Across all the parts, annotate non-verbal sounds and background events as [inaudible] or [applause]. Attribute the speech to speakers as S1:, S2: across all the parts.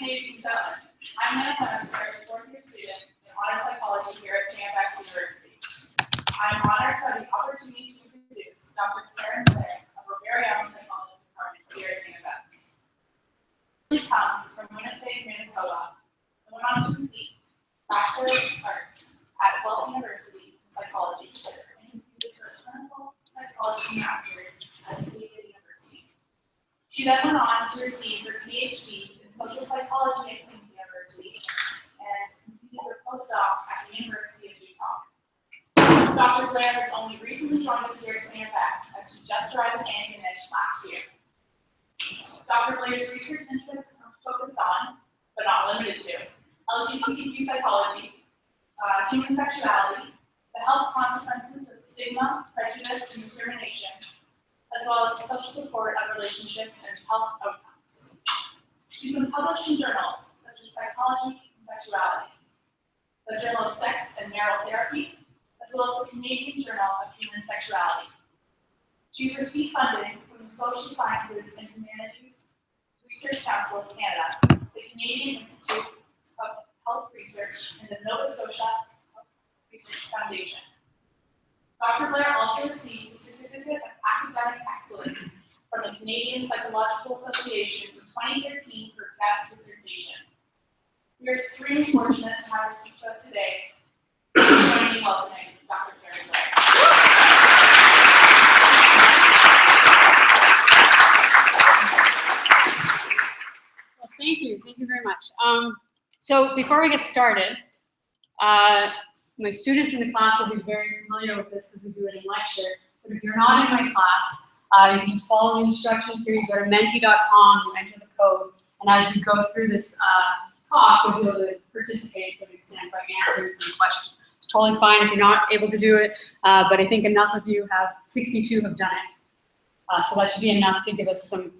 S1: ladies and gentlemen. I'm Nana Lemonster, a fourth year student in honor psychology here at StFX University. I'm honored to have the opportunity to introduce Dr. Karen Blair of our very own psychology department here at StFX. She comes from Winnipeg, Manitoba, and went on to complete Bachelor of Arts at Guelph University in psychology and completed her clinical psychology master's at Acadia University. She then went on to receive her PhD social psychology at Queen's University and completed her postdoc at the University of Utah. Dr. Blair has only recently joined us here at StFX as she just arrived in Antigonish last year. Dr. Blair's research interests are focused on, but not limited to, LGBTQ psychology, uh, human sexuality, the health consequences of stigma, prejudice, and discrimination, as well as the social support of relationships and health outcomes. She's been published in journals such as Psychology and Sexuality, the Journal of Sex and Marital Therapy, as well as the Canadian Journal of Human Sexuality. She's received funding from the Social Sciences and Humanities Research Council of Canada, the Canadian Institute of Health Research, and the Nova Scotia Health Research Foundation. Dr. Blair also received the Certificate of Academic Excellence from the Canadian Psychological Association 2013 for guest dissertation. We are extremely fortunate to have her speak to us today. Join me welcoming Dr. Karen
S2: Well, thank you. Thank you very much. Um, so before we get started, uh, my students in the class will be very familiar with this because we do it in lecture. But if you're not in my class, uh, you can just follow the instructions here. You go to menti.com, you enter the code, and as we go through this uh, talk, you'll be able to participate to an extent by answering some questions. It's totally fine if you're not able to do it, uh, but I think enough of you have, 62 have done it. Uh, so that should be enough to give us some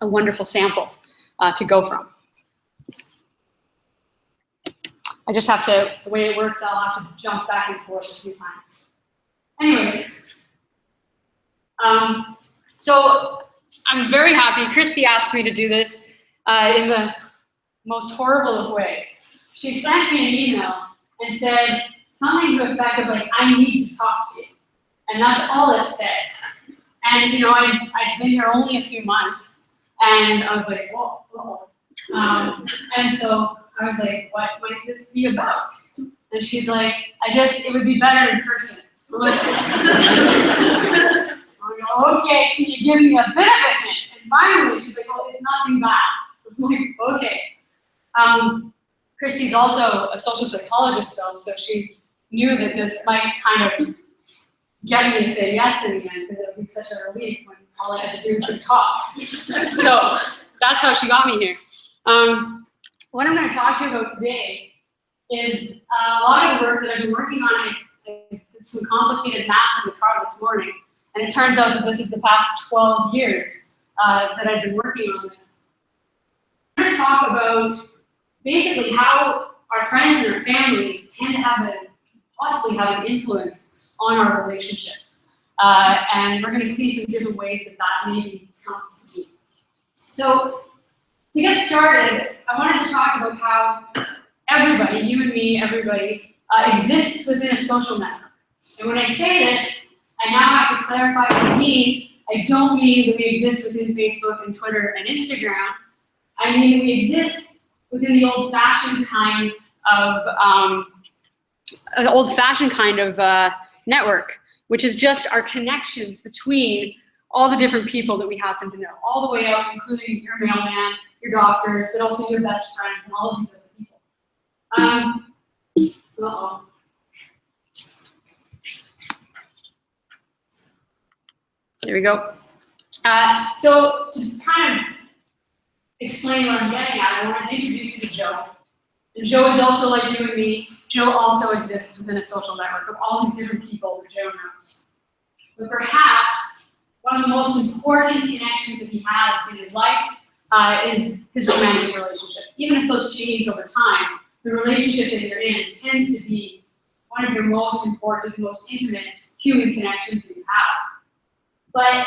S2: a wonderful sample uh, to go from. I just have to, the way it works, I'll have to jump back and forth a few times. Anyways, um, so I'm very happy. Christy asked me to do this uh, in the most horrible of ways. She sent me an email and said something to the effect of like, I need to talk to you. And that's all it said. And you know, I, I'd been here only a few months, and I was like, whoa, whoa. Um, and so I was like, what might this be about? And she's like, I just, it would be better in person. [laughs] [laughs] I'm like, I'm like, okay, can you give me a bit of a hint? And finally, she's like, oh, it's nothing [laughs] bad. I'm like, okay. Um, Christy's also a social psychologist though, so she knew that this might kind of get me to say yes in the end, because it would be such a relief when all I had to do was to talk. [laughs] so that's how she got me here. Um, what I'm going to talk to you about today is uh, a lot of the work that I've been working on. I, I did some complicated math in the car this morning, and it turns out that this is the past 12 years uh, that I've been working on this. I'm going to talk about basically how our friends and our family tend to have a, possibly have an influence on our relationships. Uh, and we're going to see some different ways that that maybe comes to be. So to get started, I wanted to talk about how everybody, you and me, everybody, uh, exists within a social network. And when I say this, I now have to clarify what I mean. I don't mean that we exist within Facebook and Twitter and Instagram. I mean that we exist within the old-fashioned kind of um, old-fashioned kind of uh, network, which is just our connections between all the different people that we happen to know, all the way up, including your mailman, your doctors, but also your best friends and all of these other people. Um, uh-oh. There we go. Uh, so to kind of explain what I'm getting at, I want to introduce you to Joe. And Joe is also like you and me. Joe also exists within a social network of all these different people that Joe knows. But perhaps one of the most important connections that he has in his life uh, is his romantic relationship. Even if those change over time, the relationship that you're in tends to be one of your most important, most intimate human connections that you have. But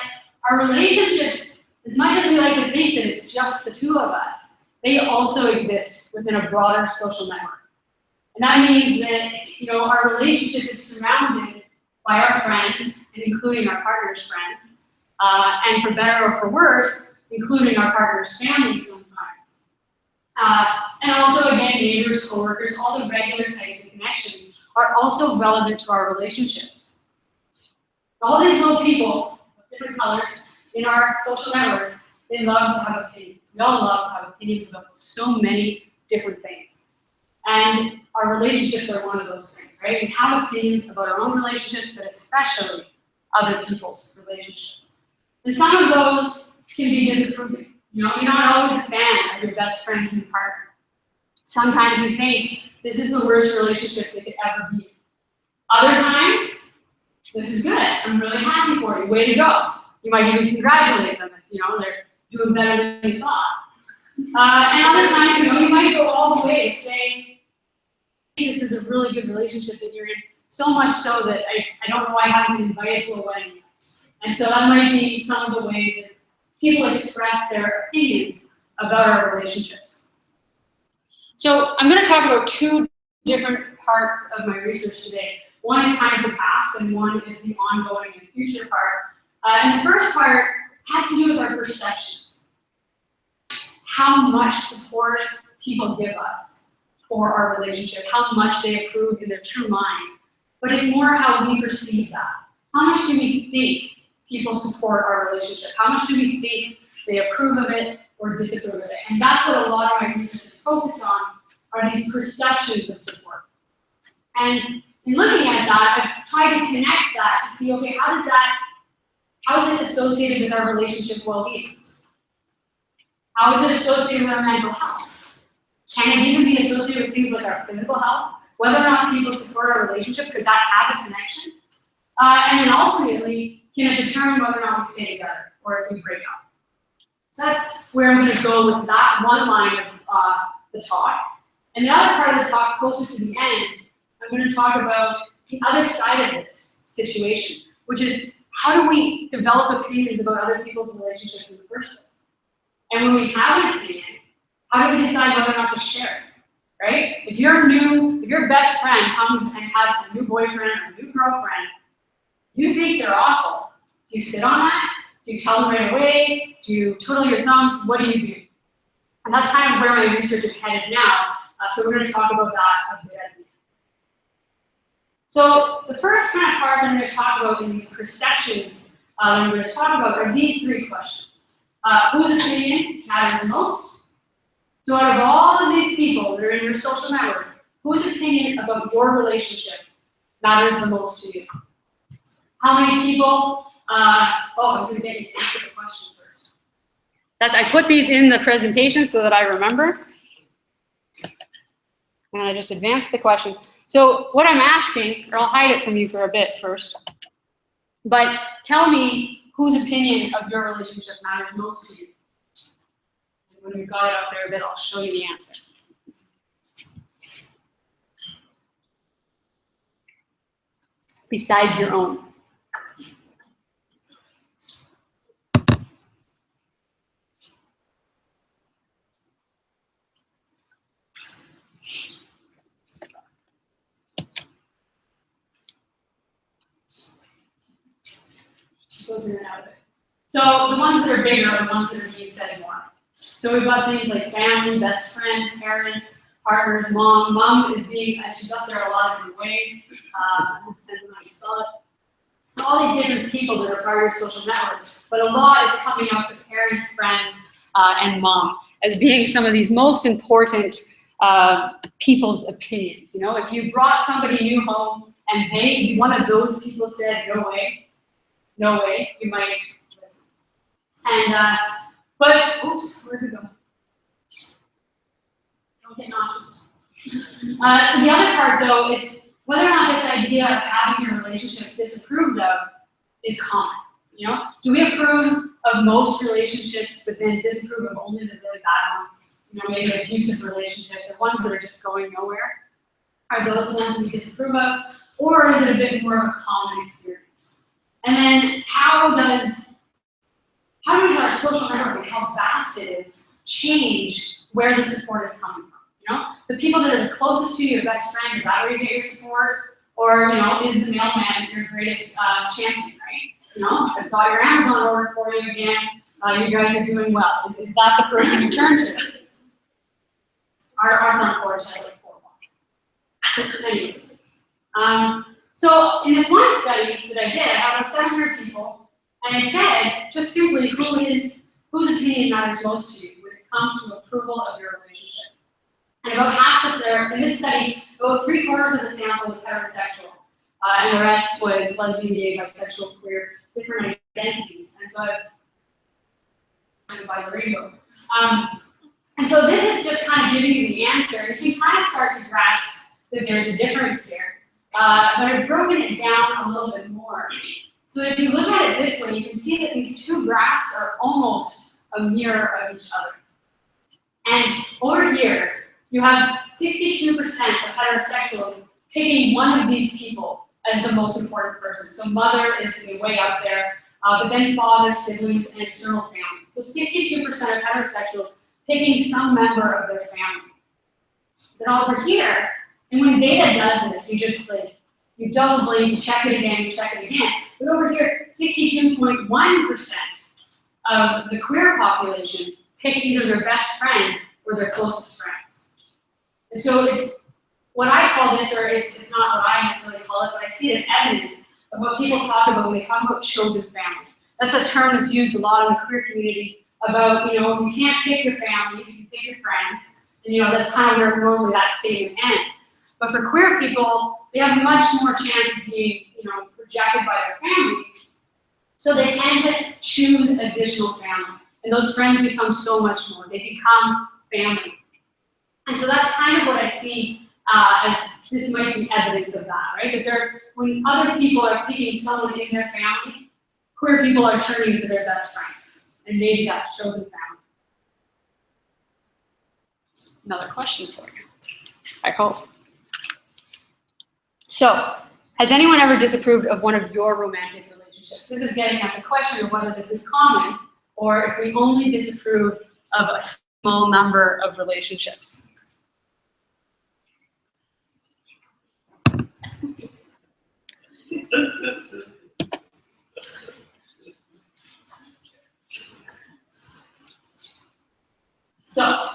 S2: our relationships, as much as we like to think that it's just the two of us, they also exist within a broader social network. And that means that, you know, our relationship is surrounded by our friends, and including our partner's friends, uh, and for better or for worse, including our partner's family sometimes. Uh, and also, again, neighbors, coworkers, all the regular types of connections are also relevant to our relationships. All these little people different colors in our social networks, they love to have opinions. We all love to have opinions about so many different things. And our relationships are one of those things, right? We have opinions about our own relationships, but especially other people's relationships. And some of those can be disapproving. You know, you're not always a fan of your best friend's new partner. Sometimes you think this is the worst relationship that could ever be. Other times, this is good. I'm really happy for you. Way to go. You might even congratulate them if you know they're doing better than you thought. Uh, and other times, you know, you might go all the way say, this is a really good relationship that you're in, so much so that I, I don't know why I haven't been invited to a wedding yet. And so that might be some of the ways that people express their opinions about our relationships. So I'm going to talk about two different parts of my research today. One is kind of the past, and one is the ongoing and future part. Uh, and the first part has to do with our perceptions. How much support people give us for our relationship, how much they approve in their true mind. But it's more how we perceive that. How much do we think people support our relationship? How much do we think they approve of it or disapprove of it? And that's what a lot of my research is focused on, are these perceptions of support. And in looking at that, I've tried to connect that to see, okay, how does that, how is it associated with our relationship well-being? How is it associated with our mental health? Can it even be associated with things like our physical health? Whether or not people support our relationship, could that have a connection? Uh, and then ultimately, can it determine whether or not we stay together or if we break up? So that's where I'm going to go with that one line of uh, the talk. And the other part of the talk, closer to the end, I'm going to talk about the other side of this situation, which is how do we develop opinions about other people's relationships in the first place? And when we have an opinion, how do we decide whether or not to share it? Right? If your new, if your best friend comes and has a new boyfriend or a new girlfriend, you think they're awful. Do you sit on that? Do you tell them right away? Do you twiddle your thumbs? What do you do? And that's kind of where my research is headed now. Uh, so we're going to talk about that a bit end. So the first kind of part I'm going to talk about in these perceptions uh, I'm going to talk about are these three questions. Uh, whose opinion matters the most? So out of all of these people that are in your social network, whose opinion about your relationship matters the most to you? How many people, uh, oh, I'm going to get the question first. That's, I put these in the presentation so that I remember. And I just advanced the question. So what I'm asking, or I'll hide it from you for a bit first, but tell me whose opinion of your relationship matters most to you. And when we've got it out there a bit, I'll show you the answer. Besides your own. Goes in and out of it. So the ones that are bigger are the ones that are being said more. So we've got things like family, best friend, parents, partners, mom. Mom is being, uh, she's up there a lot of different ways, um, it. So all these different people that are part of social network, but a lot is coming up to parents, friends, uh, and mom as being some of these most important uh, people's opinions. You know, if you brought somebody new home and they, one of those people said, no way, no way, you might. And, uh, but, oops, where'd it go? Don't get nauseous. Uh, so the other part though is whether or not this idea of having your relationship disapproved of is common. You know, do we approve of most relationships, but then disapprove of only the really bad ones? You know, maybe abusive relationships or ones that are just going nowhere. Are those the ones we disapprove of, or is it a bit more of a common experience? And then how does how does our social network and how vast it is change where the support is coming from? You know, the people that are the closest to you, your best friend, is that where you get your support? Or, you know, is the mailman your greatest uh, champion, right? You know, I've got your Amazon order for you again. Uh, you guys are doing well. Is, is that the person you turn to? Our, our front porch has like four blocks. [laughs] Anyways, um, so in this one study that I did, I had about 700 people, and I said just simply who is whose opinion matters most to you when it comes to approval of your relationship. And about half was there in this study, about three quarters of the sample was heterosexual, uh, and the rest was lesbian, gay, bisexual, queer, different identities. And so I've by the rainbow. Um, and so this is just kind of giving you the answer. and You can kind of start to grasp that there's a difference here. Uh, but I've broken it down a little bit more. So if you look at it this way, you can see that these two graphs are almost a mirror of each other. And over here, you have 62% of heterosexuals picking one of these people as the most important person. So mother is way up there, uh, but then father, siblings, and external family. So 62% of heterosexuals picking some member of their family. Then over here, and when data does this, you just like, you double blink, you check it again, you check it again. But over here, 62.1% of the queer population picked either their best friend or their closest friends. And so it's what I call this, or it's, it's not what I necessarily call it, but I see it as evidence of what people talk about when they talk about chosen families. That's a term that's used a lot in the queer community about, you know, you can't pick your family, you can pick your friends, and you know, that's kind of where normally that statement ends. But for queer people, they have much more chance of being, you know, projected by their family. So they tend to choose additional family. And those friends become so much more. They become family. And so that's kind of what I see uh, as this might be evidence of that, right? That they're, when other people are picking someone in their family, queer people are turning to their best friends. And maybe that's chosen family. Another question for you, I hope. So, has anyone ever disapproved of one of your romantic relationships? This is getting at the question of whether this is common or if we only disapprove of a small number of relationships. So,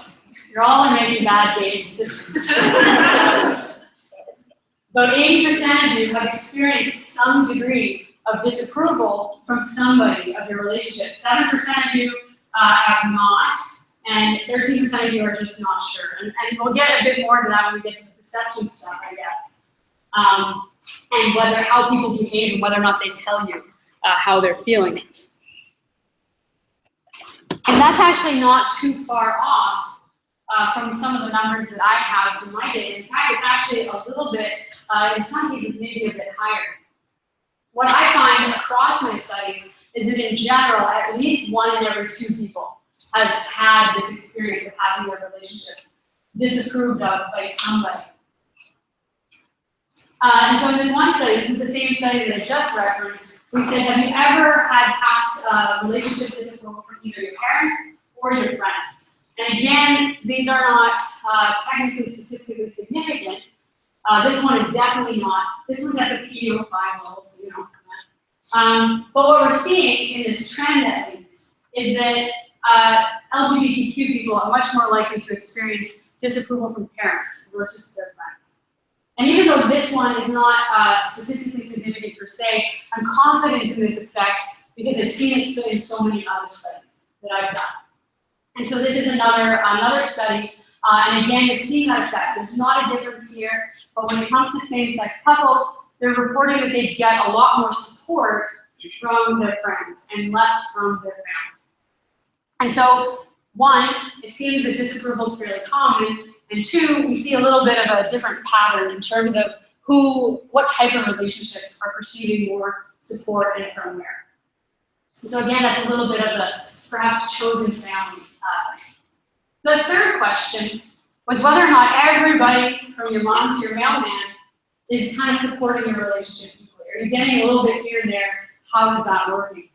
S2: you're all are making bad decisions. [laughs] About 80% of you have experienced some degree of disapproval from somebody of your relationship. 7% of you uh, have not, and 13% of you are just not sure. And, and, we'll get a bit more to that when we get to the perception stuff, I guess. Um, and whether how people behave and whether or not they tell you uh, how they're feeling. And that's actually not too far off uh, from some of the numbers that I have from my data. In fact, it's actually a little bit, uh, in some cases, maybe a bit higher. What I find across my studies is that in general, at least one in every two people has had this experience of having their relationship disapproved of by somebody. Uh, and so in this one study, this is the same study that I just referenced, we said, have you ever had past uh, relationship disapproval from either your parents or your friends? And again, these are not uh, technically statistically significant. Uh, this one is definitely not. This one's at the P05 level, so you know, Um, but what we're seeing in this trend at least is that uh, LGBTQ people are much more likely to experience disapproval from parents versus their friends. And even though this one is not uh, statistically significant per se, I'm confident in this effect because I've seen it in so many other studies that I've done. And so this is another, another study, uh, and again, you're seeing that effect. There's not a difference here, but when it comes to same-sex couples, they're reporting that they get a lot more support from their friends and less from their family. And so, one, it seems that disapproval is fairly common, and two, we see a little bit of a different pattern in terms of who, what type of relationships are perceiving more support and from where. So again, that's a little bit of a perhaps chosen family. Uh, the third question was whether or not everybody from your mom to your mailman is kind of supporting your relationship equally. Are you getting a little bit here and there? How is that working?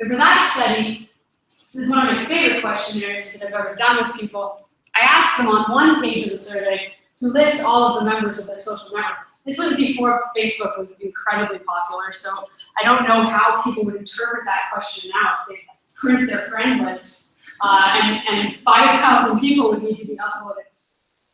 S2: And for that study, this is one of my favorite questionnaires that I've ever done with people. I asked them on one page of the survey to list all of the members of their social network. This was before Facebook was incredibly popular, so I don't know how people would interpret that question now if they print their friend list uh, and, and 5,000 people would need to be uploaded.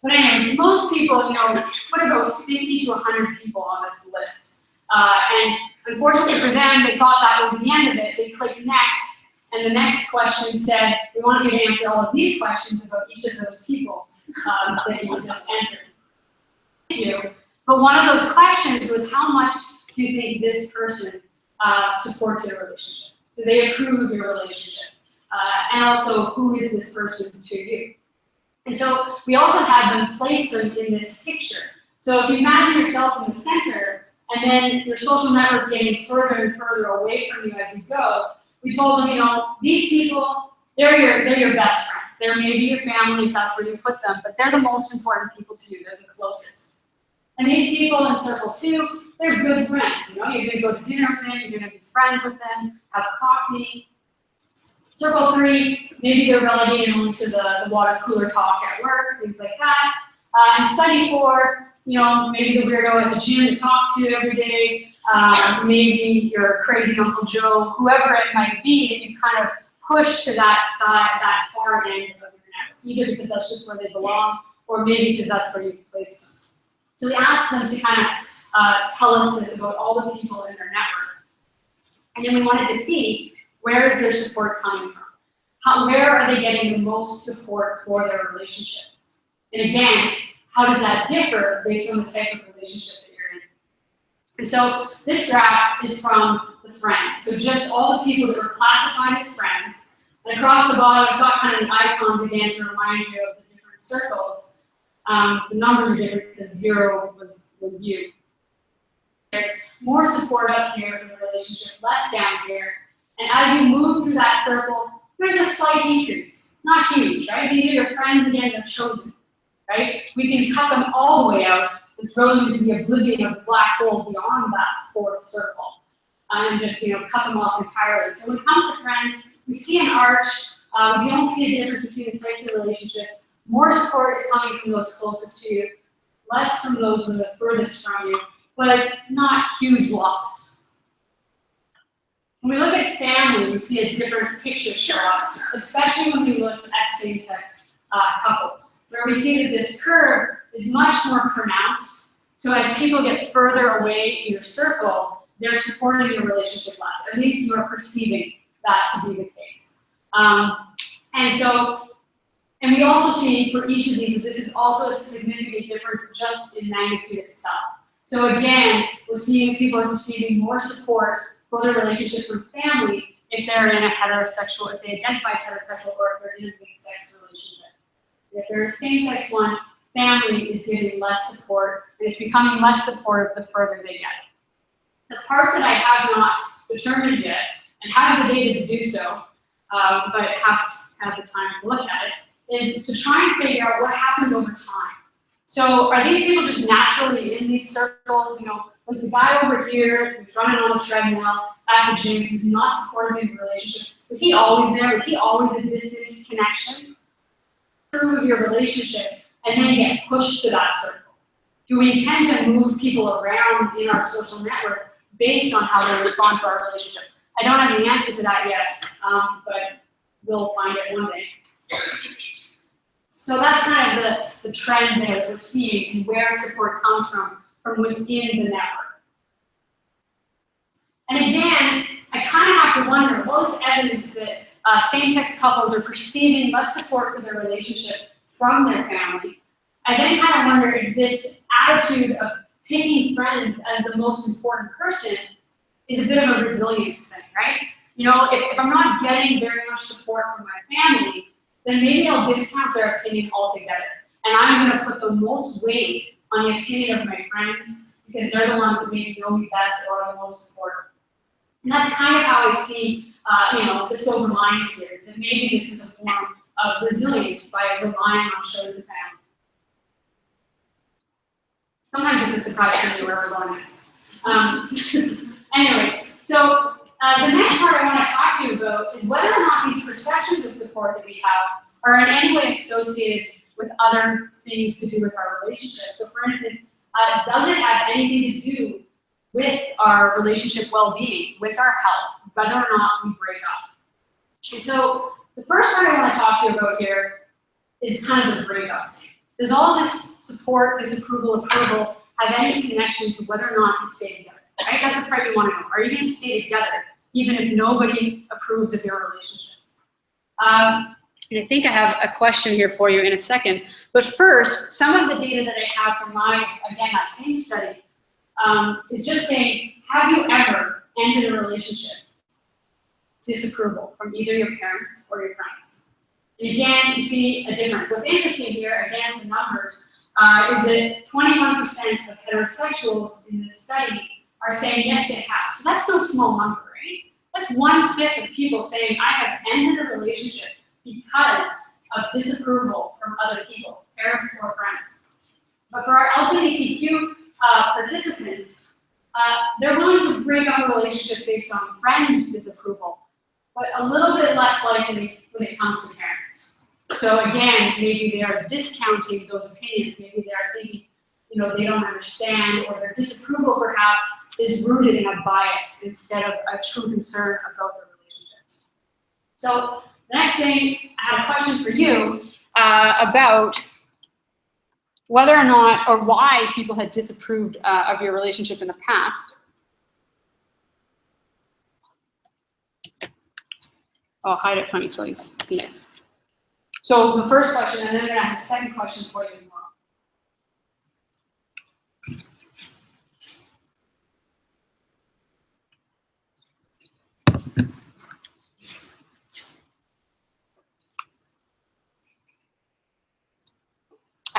S2: But anyway, most people, you know, put about 50 to 100 people on this list. Uh, and unfortunately for them, they thought that was the end of it. They clicked next, and the next question said, we want you to answer all of these questions about each of those people um, that you just entered. Thank you. But one of those questions was how much do you think this person uh, supports your relationship? Do they approve of your relationship? Uh, and also, who is this person to you? And so we also had them place them in this picture. So if you imagine yourself in the center, and then your social network getting further and further away from you as you go, we told them, you know, these people, they're your, they're your best friends. They're maybe your family if that's where you put them, but they're the most important people to you. They're the closest. And these people in circle two, they're good friends. You know, you're gonna go to dinner with them, you're gonna be friends with them, have coffee. Circle three, maybe they're relegated only to the, the water cooler talk at work, things like that. Uh, and study four, you know, maybe the weirdo at the gym that talks to you every day, uh, maybe your crazy Uncle Joe, whoever it might be, that you kind of push to that side, that far end of your network, either because that's just where they belong, or maybe because that's where you've placed them. So we asked them to kind of uh, tell us this about all the people in their network. And then we wanted to see where is their support coming from? How, where are they getting the most support for their relationship? And again, how does that differ based on the type of relationship that you're in? And so this graph is from the friends. So just all the people that were classified as friends. And across the bottom, I've got kind of the icons again to remind you of the different circles. Um, the numbers are different because zero was, was you. There's more support up here in the relationship, less down here. And as you move through that circle, there's a slight decrease. Not huge, right? These are your friends again, they're chosen, right? We can cut them all the way out and throw them into the oblivion of black hole beyond that fourth circle. uh, And just, you know, cut them off entirely. So when it comes to friends, we see an arch, uh, we don't see a difference between the types of relationships. More support is coming from those closest to you, less from those that are furthest from you, but not huge losses. When we look at family, we see a different picture show up, especially when we look at same-sex uh, couples, where we see that this curve is much more pronounced. So as people get further away in your circle, they're supporting your relationship less. At least you are perceiving that to be the case. Um, and so, and we also see for each of these that this is also a significant difference just in magnitude itself. So again, we're seeing people are receiving more support for their relationship from family if they're in a heterosexual, if they identify as heterosexual, or if they're in a mixed-sex relationship. If they're a same-sex one, family is giving less support, and it's becoming less supportive the further they get. The part that I have not determined yet, and have the data to do so, um, but have had the time to look at it, is to try and figure out what happens over time. So are these people just naturally in these circles? You know, was the guy over here who's running on the treadmill at the gym who's not supportive in the relationship, was he always there? Was he always a distant connection? Through your relationship and then get pushed to that circle. Do we tend to move people around in our social network based on how they respond to our relationship. I don't have the answer to that yet, um, but we'll find it one day. So that's kind of the, the trend there that we're seeing and where support comes from, from within the network. And again, I kind of have to wonder, all this evidence that uh, same-sex couples are perceiving less support for their relationship from their family, I then kind of wonder if this attitude of picking friends as the most important person is a bit of a resilience thing, right? You know, if, if I'm not getting very much support from my family, then maybe I'll discount their opinion altogether. And I'm gonna put the most weight on the opinion of my friends because they're the ones that maybe know me best or are the most supportive. And that's kind of how I see, uh, you know, the silver lining here is that maybe this is a form of resilience by relying on chosen family. Sometimes it's a surprise to me where we're going next. Um, [laughs] anyways, so uh, the next part I want to talk to you about is whether or not these perceptions of support that we have are in any way associated with other things to do with our relationship. So for instance, uh, does it have anything to do with our relationship well-being, with our health, whether or not we break up? And so the first part I want to talk to you about here is kind of the breakup thing. Does all this support, disapproval, approval have any connection to whether or not you stay together? Right? That's the part you want to know. Are you going to stay together even if nobody approves of your relationship? Um, and I think I have a question here for you in a second. But first, some of the data that I have from my, again, that same study, um, is just saying, have you ever ended a relationship? Disapproval from either your parents or your friends. And again, you see a difference. What's interesting here, again, the numbers, uh, is that 21% of heterosexuals in this study are saying yes, they have. So that's no small number? That's one fifth of people saying I have ended a relationship because of disapproval from other people, parents or friends. But for our LGBTQ uh, participants, uh, they're willing to break up a relationship based on friend disapproval, but a little bit less likely when it comes to parents. So again, maybe they are discounting those opinions. Maybe they are thinking, you know, they don't understand, or their disapproval perhaps is rooted in a bias instead of a true concern about the relationship. So the next thing, I have a question for you uh, about whether or not, or why people had disapproved uh, of your relationship in the past. I'll hide it from you till you see it. So the first question, and then I have a second question for you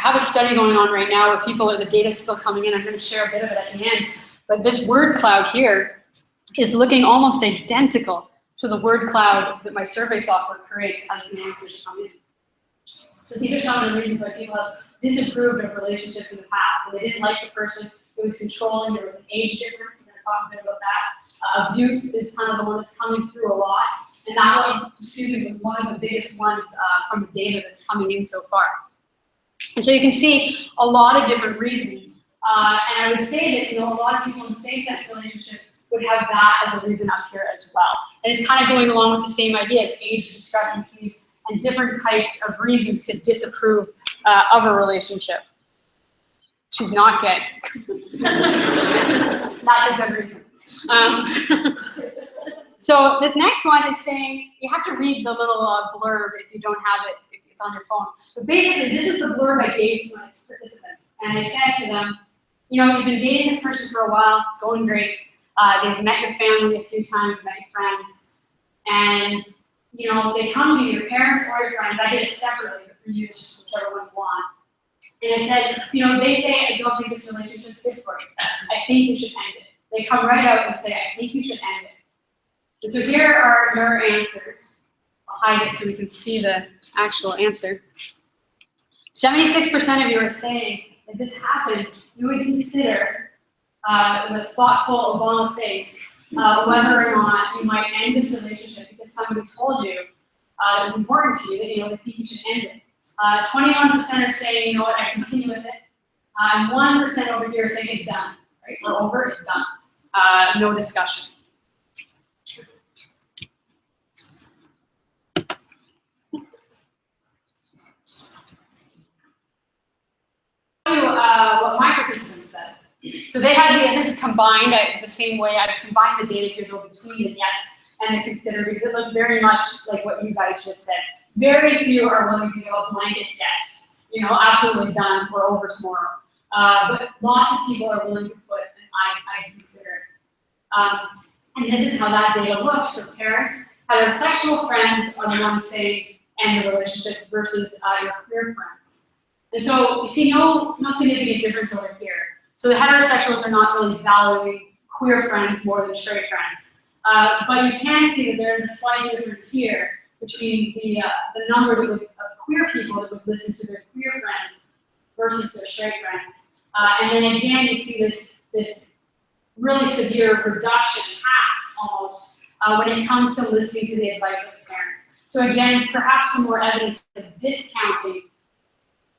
S2: have a study going on right now where people are, the data's still coming in. I'm going to share a bit of it at the end. But this word cloud here is looking almost identical to the word cloud that my survey software creates as the answers come in. So these are some of the reasons why people have disapproved of relationships in the past. So they didn't like the person, it was controlling, there was an age difference, we're going to talk a bit about that. Uh, abuse is kind of the one that's coming through a lot. And that one, excuse me, was one of the biggest ones uh, from the data that's coming in so far. And so you can see a lot of different reasons. Uh, and I would say that you know a lot of people in same-sex relationships would have that as a reason up here as well. And it's kind of going along with the same ideas, age discrepancies, and different types of reasons to disapprove uh, of a relationship. She's not gay. [laughs] That's a good reason. Um, [laughs] so this next one is saying, you have to read the little uh, blurb if you don't have it, on your phone. But basically, this is the blurb I gave to my participants. And I said to them, you know, you've been dating this person for a while, it's going great. Uh, they've met your family a few times, met your friends, and you know, if they come to you, your parents or your friends, I did it separately, but for you, it's just whichever one you want. And I said, you know, they say, I don't think this relationship's good for you. I think you should end it. They come right out and say, I think you should end it. And so here are your answers. Hide it so we can see the actual answer. 76% of you are saying, if this happened, you would consider, uh, thoughtful Obama face, uh, whether or not you might end this relationship because somebody told you uh, it was important to you that you know think you should end it. 21% are saying, you know what, I continue with it. Uh, and 1% over here saying it's done, right? We're over, it's done. uh, no discussion. You, uh, what my participants said. So they had the, this is combined, I, the same way I've combined the data here between the yes and the consider because it looked very much like what you guys just said. Very few are willing to go blanket yes, you know, absolutely done, we're over tomorrow. Uh, but lots of people are willing to put an I, I consider. Um, and this is how that data looks for parents. how their sexual friends are the ones saying end the relationship versus uh, your queer friends. And so you see no, no significant difference over here. So the heterosexuals are not really valuing queer friends more than straight friends. Uh, but you can see that there is a slight difference here between the, uh, the number would, of queer people that would listen to their queer friends versus their straight friends. Uh, and then again, you see this, this really severe reduction, half almost, uh, when it comes to listening to the advice of parents. So again, perhaps some more evidence of discounting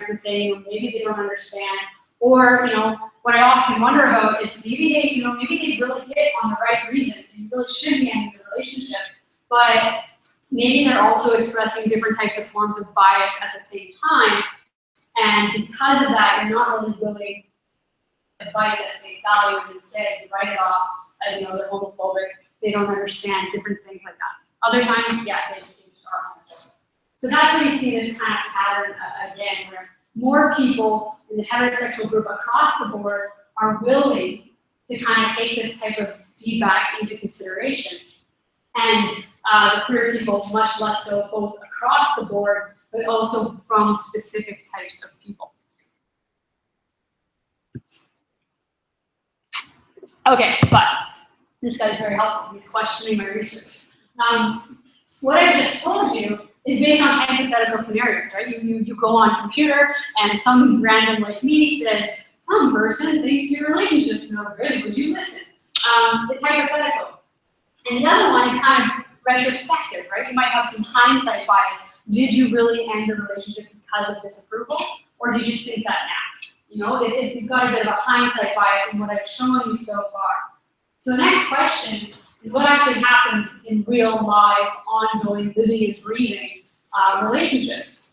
S2: saying maybe they don't understand, or you know, what I often wonder about is maybe they, you know, maybe they really hit on the right reason and really should be ending the relationship, but maybe they're also expressing different types of forms of bias at the same time, and because of that, you're not really willing advice at face value, and instead you write it off as you know they're homophobic, they don't understand different things like that. Other times, yeah, they. So that's where you see this kind of pattern uh, again, where more people in the heterosexual group across the board are willing to kind of take this type of feedback into consideration. And uh, the queer people much less so both across the board, but also from specific types of people. Okay, but this guy's very helpful. He's questioning my research. Um, what I just told you is based on hypothetical scenarios, right? You, you, you go on computer and some random like me says, some person thinks your relationship's no good, would you listen? Um, it's hypothetical. And the other one is kind of retrospective, right? You might have some hindsight bias. Did you really end the relationship because of disapproval? Or did you just think that now? You know, if, it, you've got a bit of a hindsight bias in what I've shown you so far. So the next question is what actually happens in real, live, ongoing, living and breathing uh, relationships.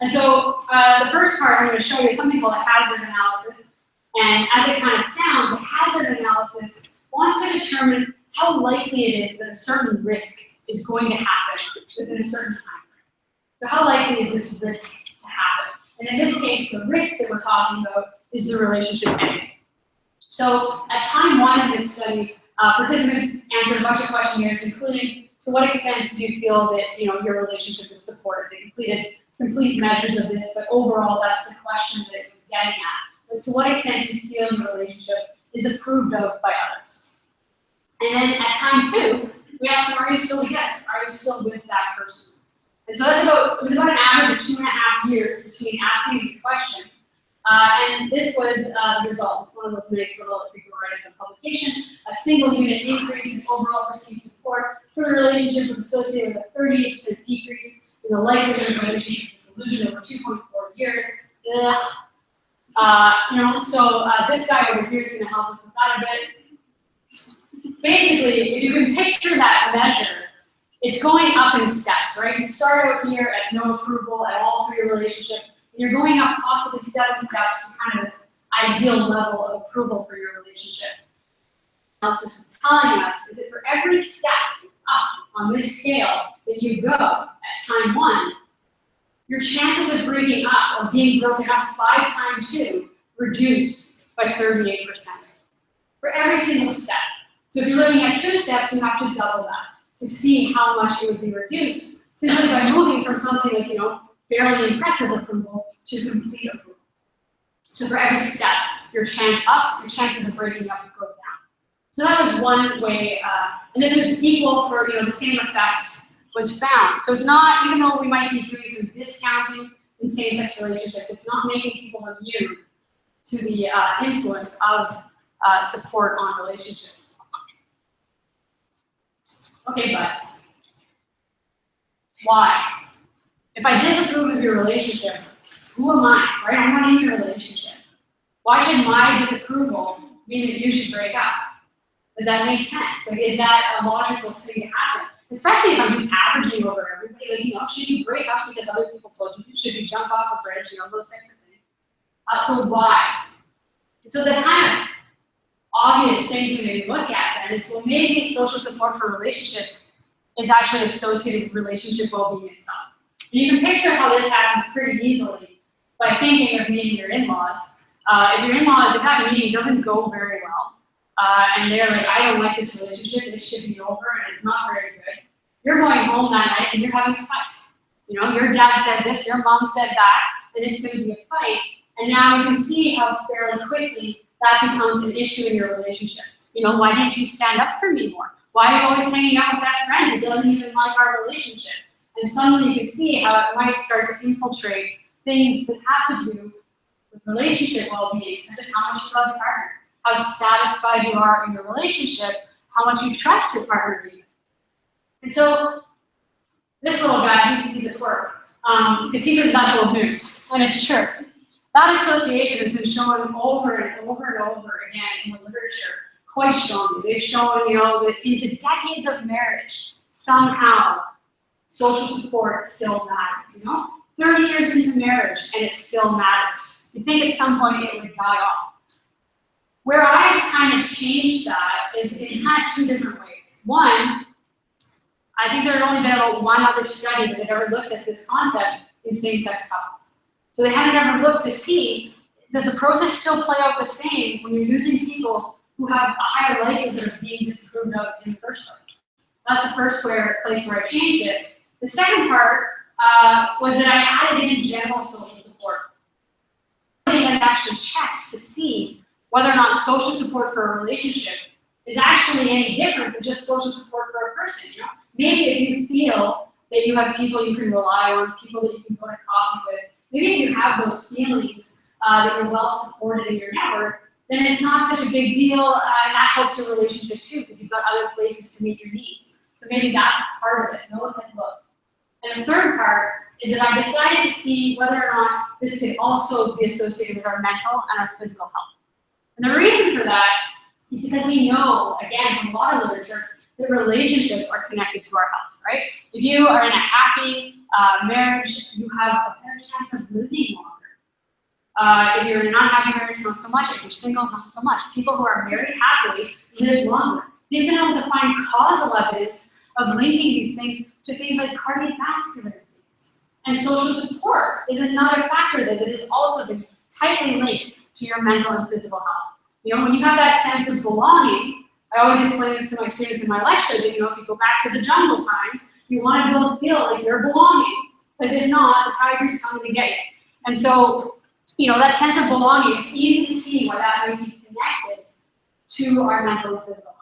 S2: And so uh, the first part I'm going to show you is something called a hazard analysis. And as it kind of sounds, a hazard analysis wants to determine how likely it is that a certain risk is going to happen within a certain time frame. So how likely is this risk to happen? And in this case, the risk that we're talking about is the relationship ending. So at time one of this study, uh, participants answered a bunch of questionnaires, including to what extent do you feel that you know your relationship is supported? They completed complete measures of this, but overall, that's the question that it was getting at. Was to what extent do you feel your relationship is approved of by others? And then at time two, we asked them, are you still together? Are you still with that person? And so that's about, it was about an average of two and a half years between asking these questions. Uh, and this was uh, the result. It's one of those nice little, into publication, a single unit increase in overall perceived support for the relationship was associated with a 38% decrease in the likelihood of relationship dissolution over 2.4 years. Uh, you know, so uh, this guy over here is going to help us with that a bit. Basically, if you can picture that measure, it's going up in steps, right? You start out here at no approval at all for your relationship, and you're going up possibly seven steps to kind of ideal level of approval for your relationship. Analysis is telling us is that for every step up on this scale that you go at time one, your chances of breaking up or being broken up by time two reduce by 38%. For every single step. So if you're looking at two steps, you have to double that to see how much it would be reduced simply by moving from something like, you know, fairly impressive approval to complete approval. So for every step, your chance up, your chances of breaking up go down. So that was one way, uh, and this was equal for, you know, the same effect was found. So it's not, even though we might be doing some discounting in same-sex relationships, it's not making people immune to the uh, influence of uh, support on relationships. Okay, but why? If I disapprove of your relationship, who am I, right? I'm not in your relationship. Why should my disapproval mean that you should break up. Does that make sense? Like, is that a logical thing to happen? Especially if I'm just averaging over everybody, like, you know, should you break up because other people told you? Should you jump off a bridge, you know, those types of things. Uh, so why? So the kind of obvious thing to maybe look at then is, well, maybe social support for relationships is actually associated with relationship well-being stuff. And you can picture how this happens pretty easily by thinking of meeting your in-laws. Uh, if your in-laws, if that meeting doesn't go very well, uh, and they're like, I don't like this relationship, this should be over, and it's not very good, you're going home that night and you're having a fight. You know, your dad said this, your mom said that, and it's going to be a fight. And now you can see how fairly quickly that becomes an issue in your relationship. You know, why didn't you stand up for me more? Why are you always hanging out with that friend who doesn't even like our relationship? And suddenly you can see how it might start to infiltrate things that have to do with relationship well-being, such as how much you love your partner, how satisfied you are in your relationship, how much you trust your partner. And so this little guy, he's, he's a um, because he's a natural moose, and it's true. That association has been shown over and over and over again in the literature quite strongly. They've shown, you know, that into decades of marriage, somehow social support still matters, you know? 30 years into marriage and it still matters. You think at some point it would die off. Where I kind of changed that is in kind of two different ways. One, I think there had only been about one other study that had ever looked at this concept in same-sex couples. So they hadn't ever looked to see, does the process still play out the same when you're using people who have a higher likelihood of being disapproved of in the first place? That's the first where, place where I changed it. The second part uh, was that I added in general social support. They had actually checked to see whether or not social support for a relationship is actually any different than just social support for a person. You know? Maybe if you feel that you have people you can rely on, people that you can go to coffee with, maybe if you have those feelings uh, that you're well supported in your network, then it's not such a big deal, uh, and that helps your relationship too, because you've got other places to meet your needs. So maybe that's part of it. No one can look. And the third part is that I decided to see whether or not this could also be associated with our mental and our physical health. And the reason for that is because we know, again, from a lot of literature, that relationships are connected to our health, right? If you are in a happy uh, marriage, you have a better chance of living longer. Uh, if you're in an unhappy marriage, not so much. If you're single, not so much. People who are married happily live longer. They've been able to find causal evidence of linking these things to things like cardiovascular disease. And social support is another factor that has also been tightly linked to your mental and physical health. You know, when you have that sense of belonging, I always explain this to my students in my lecture that, you know, if you go back to the jungle times, you want to be able to feel like you're belonging. Because if not, the tiger's coming to get you. And so, you know, that sense of belonging, it's easy to see why that might be connected to our mental and physical.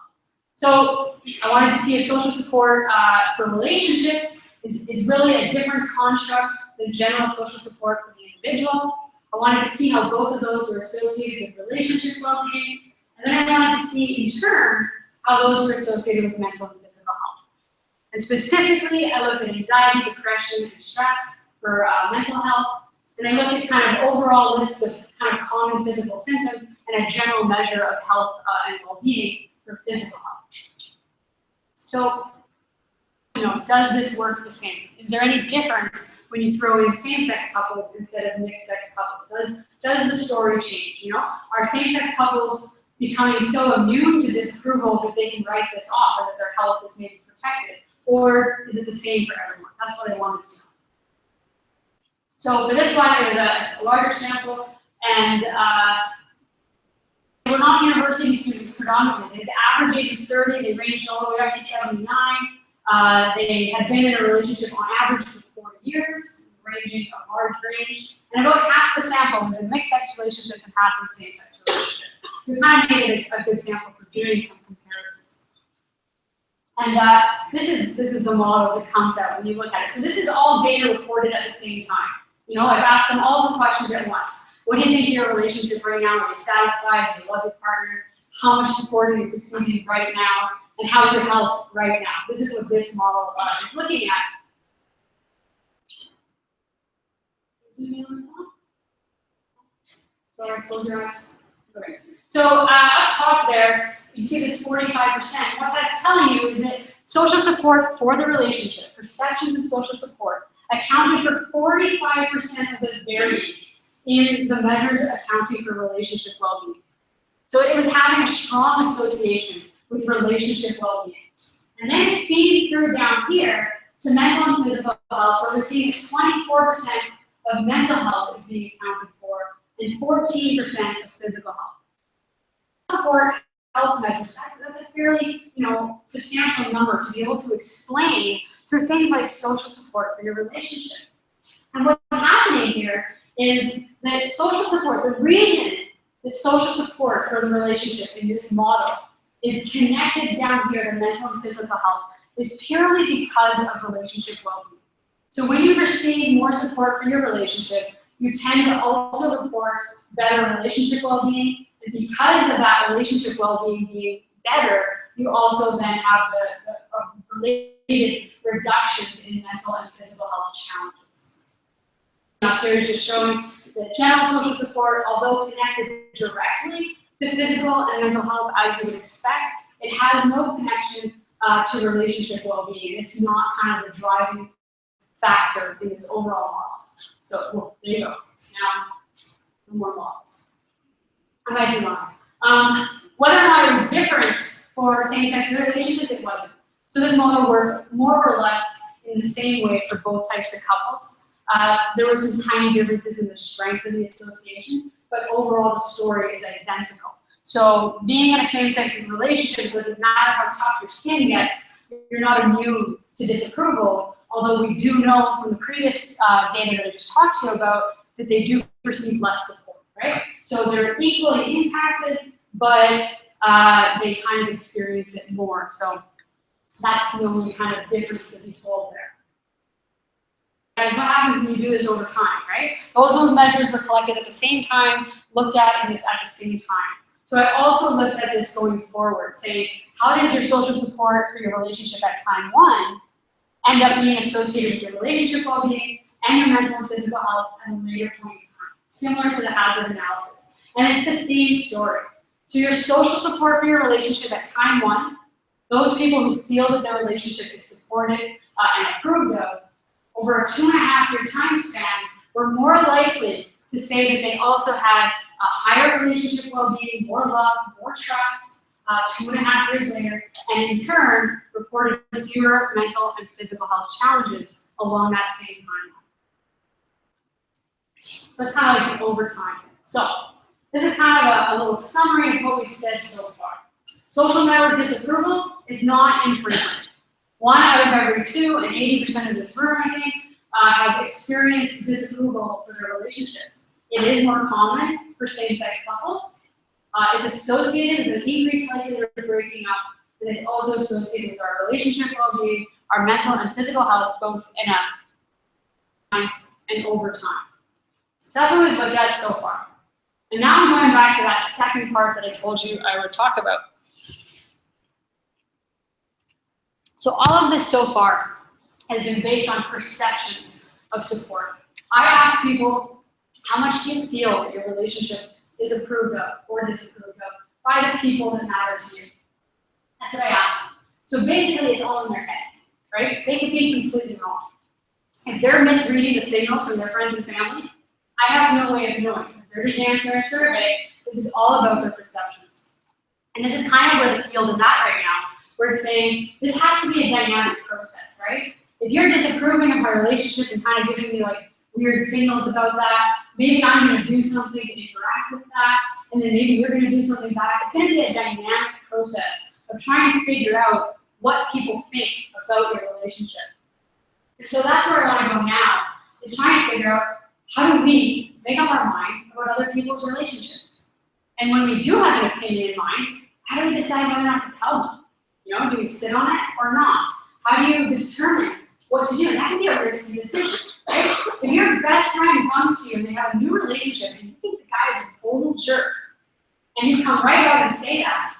S2: So I wanted to see if social support uh, for relationships is, is really a different construct than general social support for the individual. I wanted to see how both of those were associated with relationship well-being. And then I wanted to see, in turn, how those were associated with mental and physical health. And specifically, I looked at anxiety, depression, and stress for uh, mental health. And I looked at kind of overall lists of kind of common physical symptoms and a general measure of health uh, and well-being for physical health. So, you know, does this work the same? Is there any difference when you throw in same-sex couples instead of mixed-sex couples? Does, does the story change, you know? Are same-sex couples becoming so immune to disapproval that they can write this off or that their health is maybe protected? Or is it the same for everyone? That's what I wanted to know. So for this one, it was a, a larger sample, and uh, not university students predominantly. The average age was 30, they ranged all the way up to 79. Uh, they had been in a relationship on average for four years, ranging a large range. And about half the sample was in mixed sex relationships and half in same sex relationships. So we kind of made it a, a good sample for doing some comparisons. And uh, this is this is the model that comes out when you look at it. So this is all data recorded at the same time. You know, I've asked them all the questions at once. What do you think your relationship right now? Are you satisfied? Do you love your partner? How much support are you receiving right now? And how's your health right now? This is what this model uh, is looking at. Sorry, close your eyes. Okay. So uh, up top there, you see this 45%. What that's telling you is that social support for the relationship, perceptions of social support, accounted for 45% of the variance in the measures accounting for relationship well-being. So it was having a strong association with relationship well-being. And then it's feeding through down here to mental and physical health, where we're seeing 24% of mental health is being accounted for and 14% of physical health. Support health measures, that's, that's a fairly, you know, substantial number to be able to explain through things like social support for your relationship. And what's happening here is that social support, the reason that social support for the relationship in this model is connected down here to mental and physical health is purely because of relationship well-being. So when you receive more support for your relationship, you tend to also report better relationship well-being, and because of that relationship well-being being better, you also then have the, the related reductions in mental and physical health challenges. Up here is just showing that general social support, although connected directly to physical and mental health as you would expect, it has no connection uh, to relationship well-being. It's not kind of the driving factor in this overall model. So well, there you go. Now, no more models. I might be wrong. Um, whether or not it was different for same-sex relationships, it wasn't. So this model worked more or less in the same way for both types of couples. Uh, there were some tiny differences in the strength of the association, but overall the story is identical. So being in a same-sex relationship doesn't matter how tough your skin gets, you're not immune to disapproval, although we do know from the previous uh, data that I just talked to you about that they do receive less support, right? So they're equally impacted, but uh, they kind of experience it more. So that's the only kind of difference to be told there. And what happens when you do this over time, right? Those those measures were collected at the same time, looked at in this at the same time. So I also looked at this going forward, saying, how does your social support for your relationship at time one end up being associated with your relationship well-being and your mental and physical health at a later point in time, similar to the hazard analysis. And it's the same story. So your social support for your relationship at time one, those people who feel that their relationship is supported uh, and approved of, over a two and a half year time span, were more likely to say that they also had a higher relationship well-being, more love, more trust, uh, two and a half years later, and in turn, reported fewer mental and physical health challenges along that same timeline. But kind of like over time. So, this is kind of a, a little summary of what we've said so far. Social network disapproval is not infrequent. One out of every two, and 80% of this room, I think, uh, have experienced disapproval for their relationships. It is more common for same-sex couples. Uh, it's associated with an increased likelihood of breaking up, and it's also associated with our relationship well-being, our mental and physical health, both in a time and over time. So that's what we've looked at so far. And now I'm going back to that second part that I told you I would talk about. So all of this so far has been based on perceptions of support. I ask people, how much do you feel your relationship is approved of or disapproved of by the people that matter to you? That's what I ask. So basically it's all in their head, right? They could be completely wrong. If they're misreading the signals from their friends and family, I have no way of knowing. If they're just answering a survey, this is all about their perceptions. And this is kind of where the field is at right now. We're saying this has to be a dynamic process, right? If you're disapproving of my relationship and kind of giving me like weird signals about that, maybe I'm gonna do something to interact with that, and then maybe you're gonna do something back. It's gonna be a dynamic process of trying to figure out what people think about your relationship. And so that's where I wanna go now, is trying to figure out how do we make up our mind about other people's relationships? And when we do have an opinion in mind, how do we decide whether or not to tell them? You know, do we sit on it or not? How do you determine what to do? And that can be a risky decision, right? If your best friend comes to you and they have a new relationship and you think the guy is a total jerk, and you come right out and say that,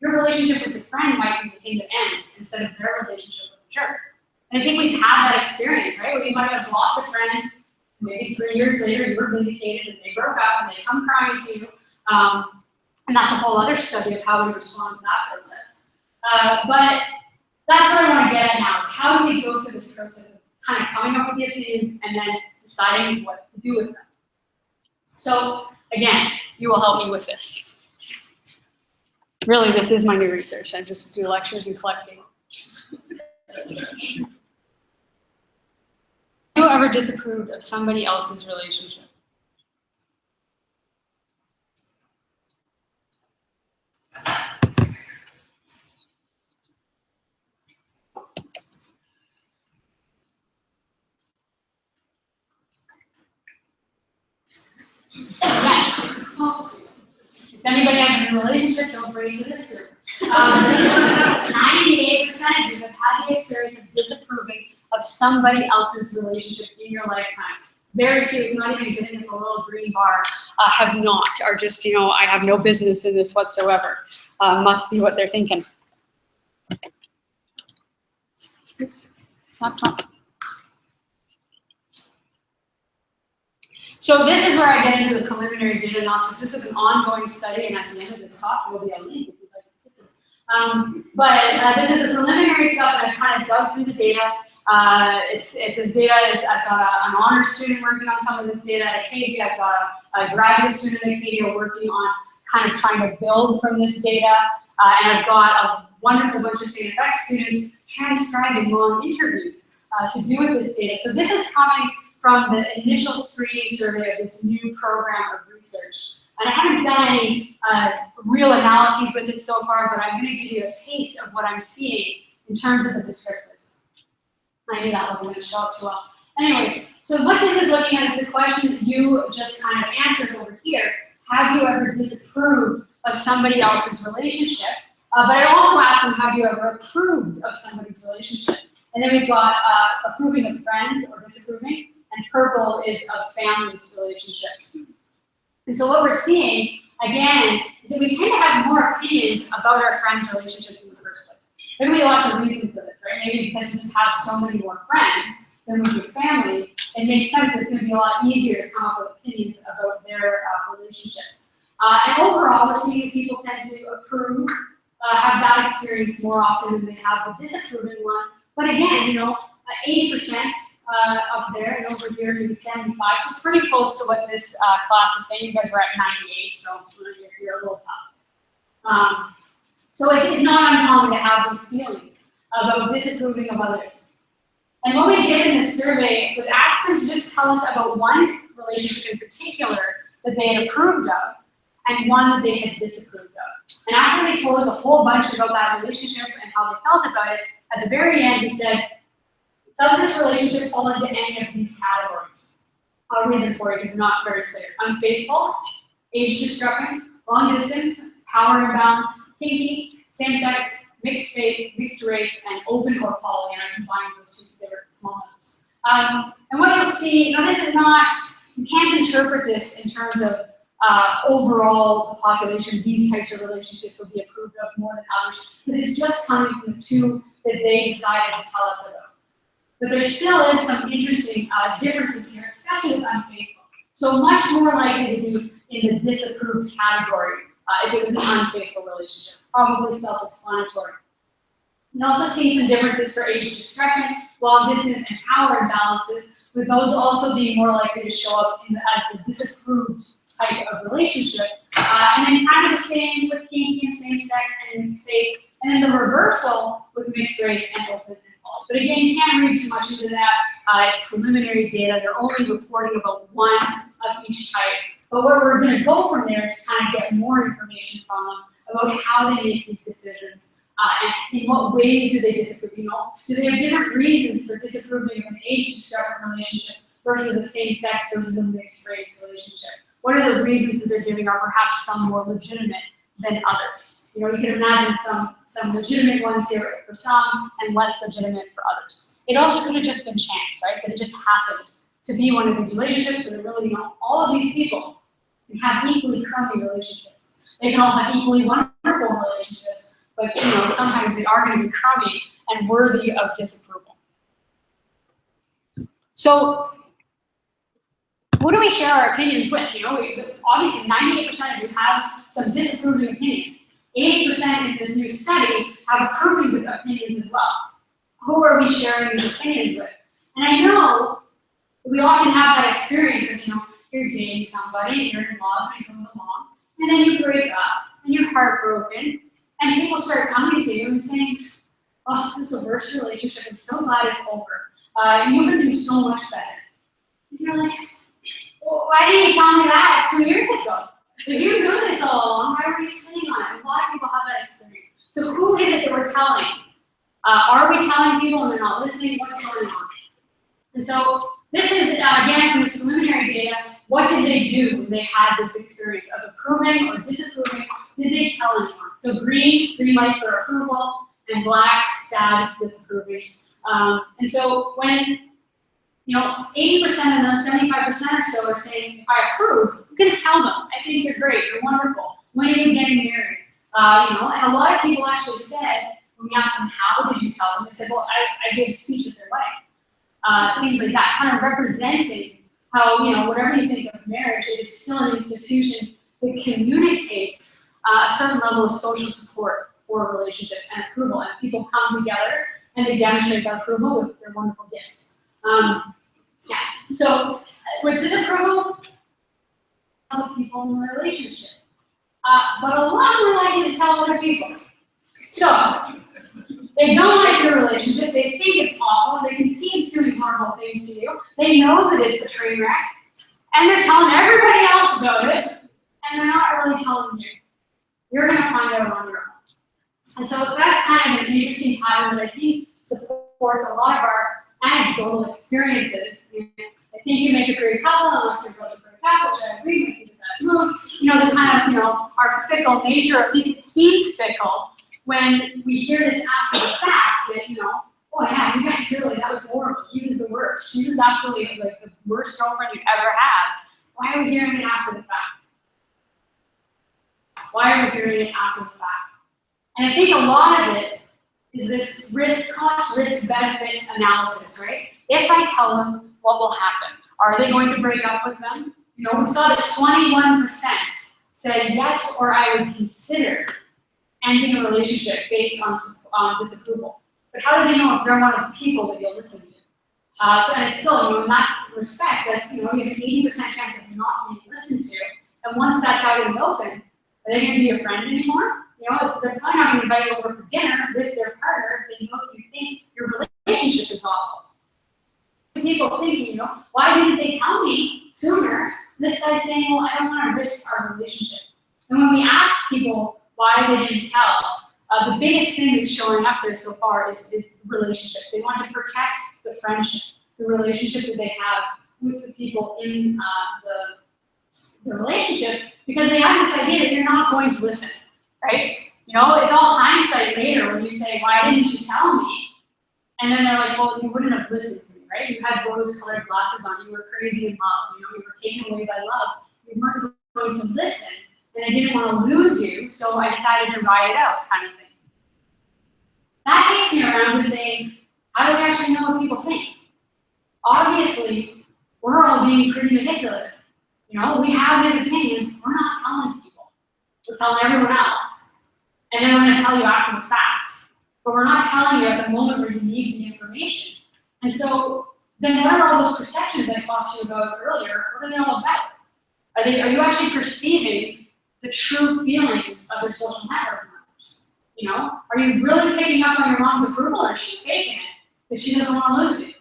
S2: your relationship with your friend might be the thing that ends instead of their relationship with the jerk. And I think we've had that experience, right? Where you might have lost a friend, maybe three years later you were vindicated and they broke up and they come crying to you. Um, And that's a whole other study of how we respond to that process. Uh, but that's what I want to get at now is how do we go through this process of kind of coming up with the opinions and then deciding what to do with them. So again, you will help me with this. Really, this is my new research. I just do lectures and collecting. [laughs] you ever disapproved of somebody else's relationship? Yes. If anybody has a relationship, don't bring it to this group. Um, Ninety-eight percent of you have had the experience of disapproving of somebody else's relationship in your lifetime. Very few, not even getting this a little green bar, uh, have not, are just, you know, I have no business in this whatsoever. Uh, must be what they're thinking. Oops, laptop. So this is where I get into the preliminary data analysis. This is an ongoing study, and at the end of this talk, there will be a link to. Um, but uh, this is the preliminary stuff, and I kind of dug through the data. Uh, it's it, this data is I've got a, an honors student working on some of this data at Acadia. I've got a, a graduate student at Acadia working on kind of trying to build from this data, uh, and I've got a wonderful bunch of effects students transcribing long interviews uh, to do with this data. So this is coming from the initial screening survey of this new program of research. And I haven't done any uh, real analyses with it so far, but I'm going to give you a taste of what I'm seeing in terms of the descriptors. I knew that wasn't going to show up too well. Anyways, so what this is looking at is the question that you just kind of answered over here. Have you ever disapproved of somebody else's relationship? Uh, but I also asked them, have you ever approved of somebody's relationship? And then we've got uh, approving of friends or disapproving, and purple is of families relationships. And so what we're seeing, again, is that we tend to have more opinions about our friends' relationships in the first place. There can be lots of reasons for this, right? Maybe because we just have so many more friends than we do family, it makes sense it's going to be a lot easier to come up with opinions about their uh, relationships. Uh, and overall, we're seeing people tend to approve, uh, have that experience more often than they have the disapproving one. But again, you know, 80% uh, up there, and over here maybe 75, so pretty close to what this uh, class is saying. You guys were at 98, so you're, a little tough. Um, so it's not uncommon to have these feelings about disapproving of others. And what we did in this survey was ask them to just tell us about one relationship in particular that they had approved of, and one that they had disapproved of. And after they told us a whole bunch about that relationship and how they felt about it, at the very end we said, does this relationship fall into any of these categories? I'll read them for you they're not very clear. Unfaithful, age discrepant, long distance, power imbalance, kinky, same sex, mixed faith, mixed race, and open or poly, and I combined those two because they were small numbers. Um, and what you'll see, now this is not, you can't interpret this in terms of uh, overall the population, these types of relationships will be approved of more than others, but it's just coming from the two that they decided to tell us about. But there still is some interesting uh, differences here, especially with unfaithful. So much more likely to be in the disapproved category uh, if it was an unfaithful relationship, probably self-explanatory. You also see some differences for age discrepant, long distance, and power imbalances, with those also being more likely to show up in the, as the disapproved type of relationship. Uh, and then kind of the same with kinky and same sex and mixed faith, and then the reversal with mixed race and open and poly. But again, you can't read too much into that. Uh, it's preliminary data. They're only reporting about one of each type. But where we're going to go from there is kind of get more information from them about how they make these decisions uh, and in what ways do they disapprove. You know, do they have different reasons for disapproving of an age discrepant relationship versus a same sex versus a mixed race relationship? What are the reasons that they're giving are perhaps some more legitimate than others? You know, you can imagine some some legitimate ones here for some and less legitimate for others. It also could have just been chance, right? That it just happened to be one of these relationships, but really, you know, all of these people can have equally crummy relationships. They can all have equally wonderful relationships, but you know, sometimes they are going to be crummy and worthy of disapproval. So, who do we share our opinions with? You know, obviously 98% of you have some disapproving opinions. 80% in this new study have approving opinions as well. Who are we sharing these opinions with? And I know we often have that experience of, you know, you're dating somebody, and you're in love, and it goes along, and then you break up, and you're heartbroken, and people start coming to you and saying, oh, this is the worst relationship, I'm so glad it's over. Uh, you could do so much better. And you're like, why didn't you tell me that two years ago? If you knew this all along, why were you sitting on it? A lot of people have that experience. So who is it that we're telling? Uh, are we telling people and they're not listening? What's going on? And so this is, uh, again, from this preliminary data, what did they do when they had this experience of approving or disapproving? Did they tell anyone? So green, green light for approval, and black, sad, disapproving. Um, and so when you know, 80% of them, 75% or so are saying, I approve, I'm gonna tell them, I think you're great, you're wonderful. When are you getting married? Uh, you know, and a lot of people actually said, when we asked them, how did you tell them? They said, well, I, I gave a speech at their wedding. Uh, things like that, kind of representing how, you know, whatever you think of marriage, it is still an institution that communicates uh, a certain level of social support for relationships and approval. And people come together and they demonstrate that approval with their wonderful gifts. Um, yeah. So uh, with disapproval, other people in the relationship. Uh, but a lot more likely to tell other people. So they don't like your relationship. They think it's awful. They can see it's doing horrible things to you. They know that it's a train wreck, and they're telling everybody else about it, and they're not really telling you. You're going to find out on your own. And so that's kind of an interesting pattern that I think supports a lot of our anecdotal experiences. I think you make a great couple unless you're both a couple, which I agree with you the best move. You know, the kind of, you know, our fickle nature, at least it seems fickle, when we hear this after the fact that, you know, oh yeah, you guys really, that was horrible. He was the worst. She was absolutely like the worst girlfriend you ever had. Why are we hearing it after the fact? Why are we hearing it after the fact? And I think a lot of it is this risk cost, risk benefit analysis, right? If I tell them, what will happen? Are they going to break up with them? You know, we saw that 21% said yes or I would consider ending a relationship based on um, disapproval. But how do they know if they're one of the people that you'll listen to? Uh, so, and it's still, you know, in that respect, that's, you know, you have an 80% chance of not being listened to. And once that's out in the open, are they going to be your friend anymore? You know, it's, they're probably not going to invite you over for dinner with their partner if they know that you think your relationship is awful. People thinking, you know, why didn't they tell me sooner? This guy's saying, well, I don't want to risk our relationship. And when we ask people why they didn't tell, uh, the biggest thing that's showing up there so far is, is relationships. They want to protect the friendship, the relationship that they have with the people in uh, the, the relationship, because they have this idea that you're not going to listen right? You know, it's all hindsight later when you say, why didn't you tell me? And then they're like, well, you wouldn't have listened to me, right? You had rose-colored glasses on, you were crazy in love, you know, you were taken away by love. You weren't going to listen, and I didn't want to lose you, so I decided to ride it out, kind of thing. That takes me around to saying, how do we actually know what people think? Obviously, we're all being pretty manipulative. You know, we have these opinions, we're not telling. We're telling everyone else. And then we're going to tell you after the fact. But we're not telling you at the moment where you need the information. And so then what are all those perceptions I talked to you about earlier? What are they all about? Are, they, are you actually perceiving the true feelings of your social network members? You know, are you really picking up on your mom's approval or is she faking it? Because she doesn't want to lose you.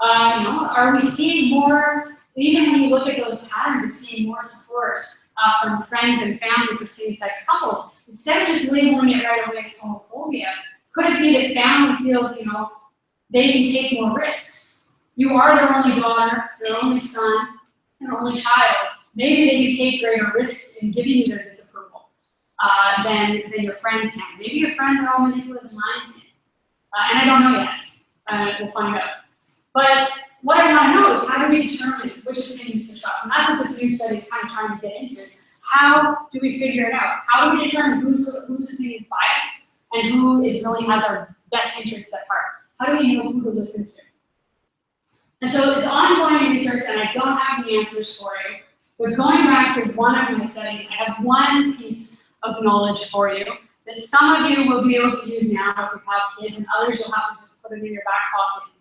S2: Uh, you know, are we seeing more, even when you look at those patterns of seeing more support uh, from friends and family for same-sex couples, instead of just labeling it right away as homophobia, could it be that family feels, you know, they can take more risks? You are their only daughter, their only son, their only child. Maybe they can take greater risks in giving you their disapproval uh, than, than your friends can. Maybe your friends are all manipulative minds. Uh, and I don't know yet. Uh, we'll find out. But what I know is how do we determine which opinions to trust? And that's what this new study is kind of trying to get into. How do we figure it out? How do we determine who's, opinion is biased and who is really has our best interests at heart? How do we know who to listen to? And so it's ongoing research and I don't have the answers for you. But going back to one of my studies, I have one piece of knowledge for you that some of you will be able to use now if you have kids and others you'll have to just put it in your back pocket.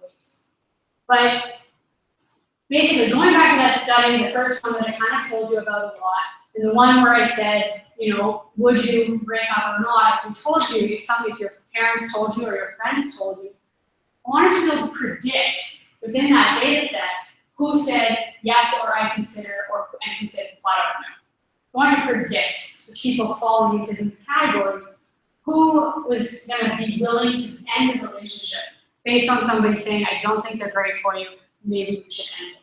S2: But basically going back to that study, the first one that I kind of told you about a lot, and the one where I said, you know, would you break up or not? If we told you, if some, if your parents told you or your friends told you, I wanted to be able to predict within that data set who said yes or I consider or and who said flat out no. I wanted to predict the people falling into these categories who was going to be willing to end a relationship based on somebody saying, I don't think they're great for you, maybe we should end it.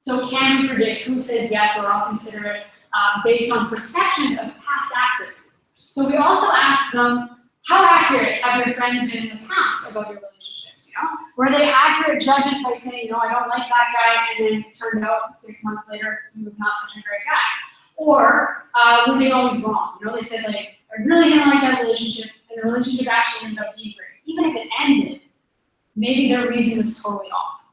S2: So can we predict who says yes or I'll consider it uh, based on perceptions of past actors? So we also asked them, how accurate have your friends been in the past about your relationships? You know, were they accurate judges by saying, no, I don't like that guy, and then it turned out six months later he was not such a great guy? Or uh, were they always wrong? You know, they said like, I really didn't like that relationship, and the relationship actually ended up being great. Even if it ended, maybe their reason was totally off.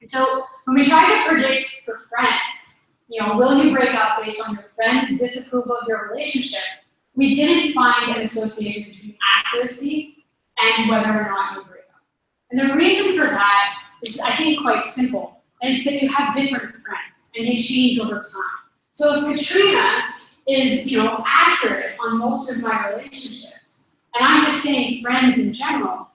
S2: And so when we try to predict for friends, you know, will you break up based on your friend's disapproval of your relationship? We didn't find an association between accuracy and whether or not you break up. And the reason for that is, I think, quite simple. And it's that you have different friends and they change over time. So if Katrina is, you know, accurate on most of my relationships, and I'm just saying friends in general,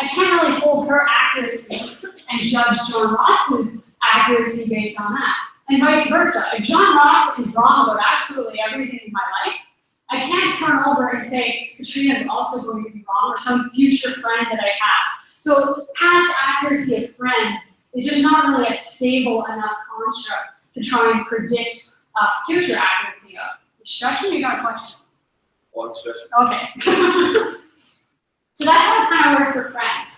S2: I can't really hold her accuracy and judge John Ross's accuracy based on that. And vice versa. If John Ross is wrong about absolutely everything in my life, I can't turn over and say Katrina is also going to be wrong or some future friend that I have. So past accuracy of friends is just not really a stable enough construct to try and predict uh, future accuracy of. Instruction, you got a question?
S3: One session.
S2: Okay. [laughs] so that's how it kind of worked for friends.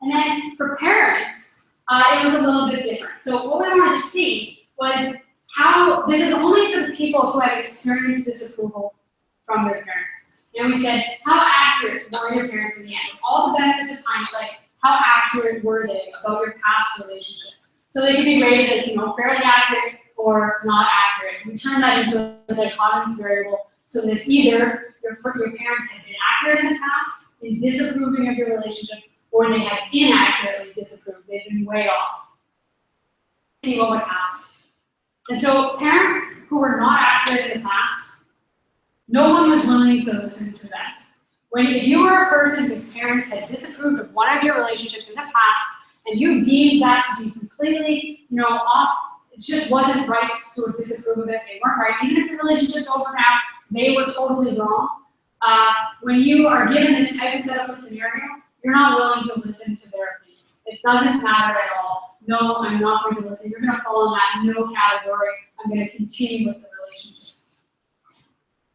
S2: And then for parents, uh, it was a little bit different. So what we wanted to see was how, this is only for the people who have experienced disapproval from their parents. And we said, how accurate were your parents in the end? With all the benefits of hindsight, how accurate were they about your past relationships? So they could be rated as, you know, fairly accurate or not accurate. We turn that into a dichotomous variable so that it's either your, your parents have been accurate in the past in disapproving of your relationship, or they have inaccurately disapproved. They've been way off. See what would happen. And so parents who were not accurate in the past, no one was willing to listen to them. When if you were a person whose parents had disapproved of one of your relationships in the past, and you deemed that to be completely, you know, off, it just wasn't right to disapprove of it. They weren't right, even if the relationship's over now, they were totally wrong. Uh, when you are given this hypothetical scenario, you're not willing to listen to their opinion. It doesn't matter at all. No, I'm not going to listen. You're going to fall in that no category. I'm going to continue with the relationship.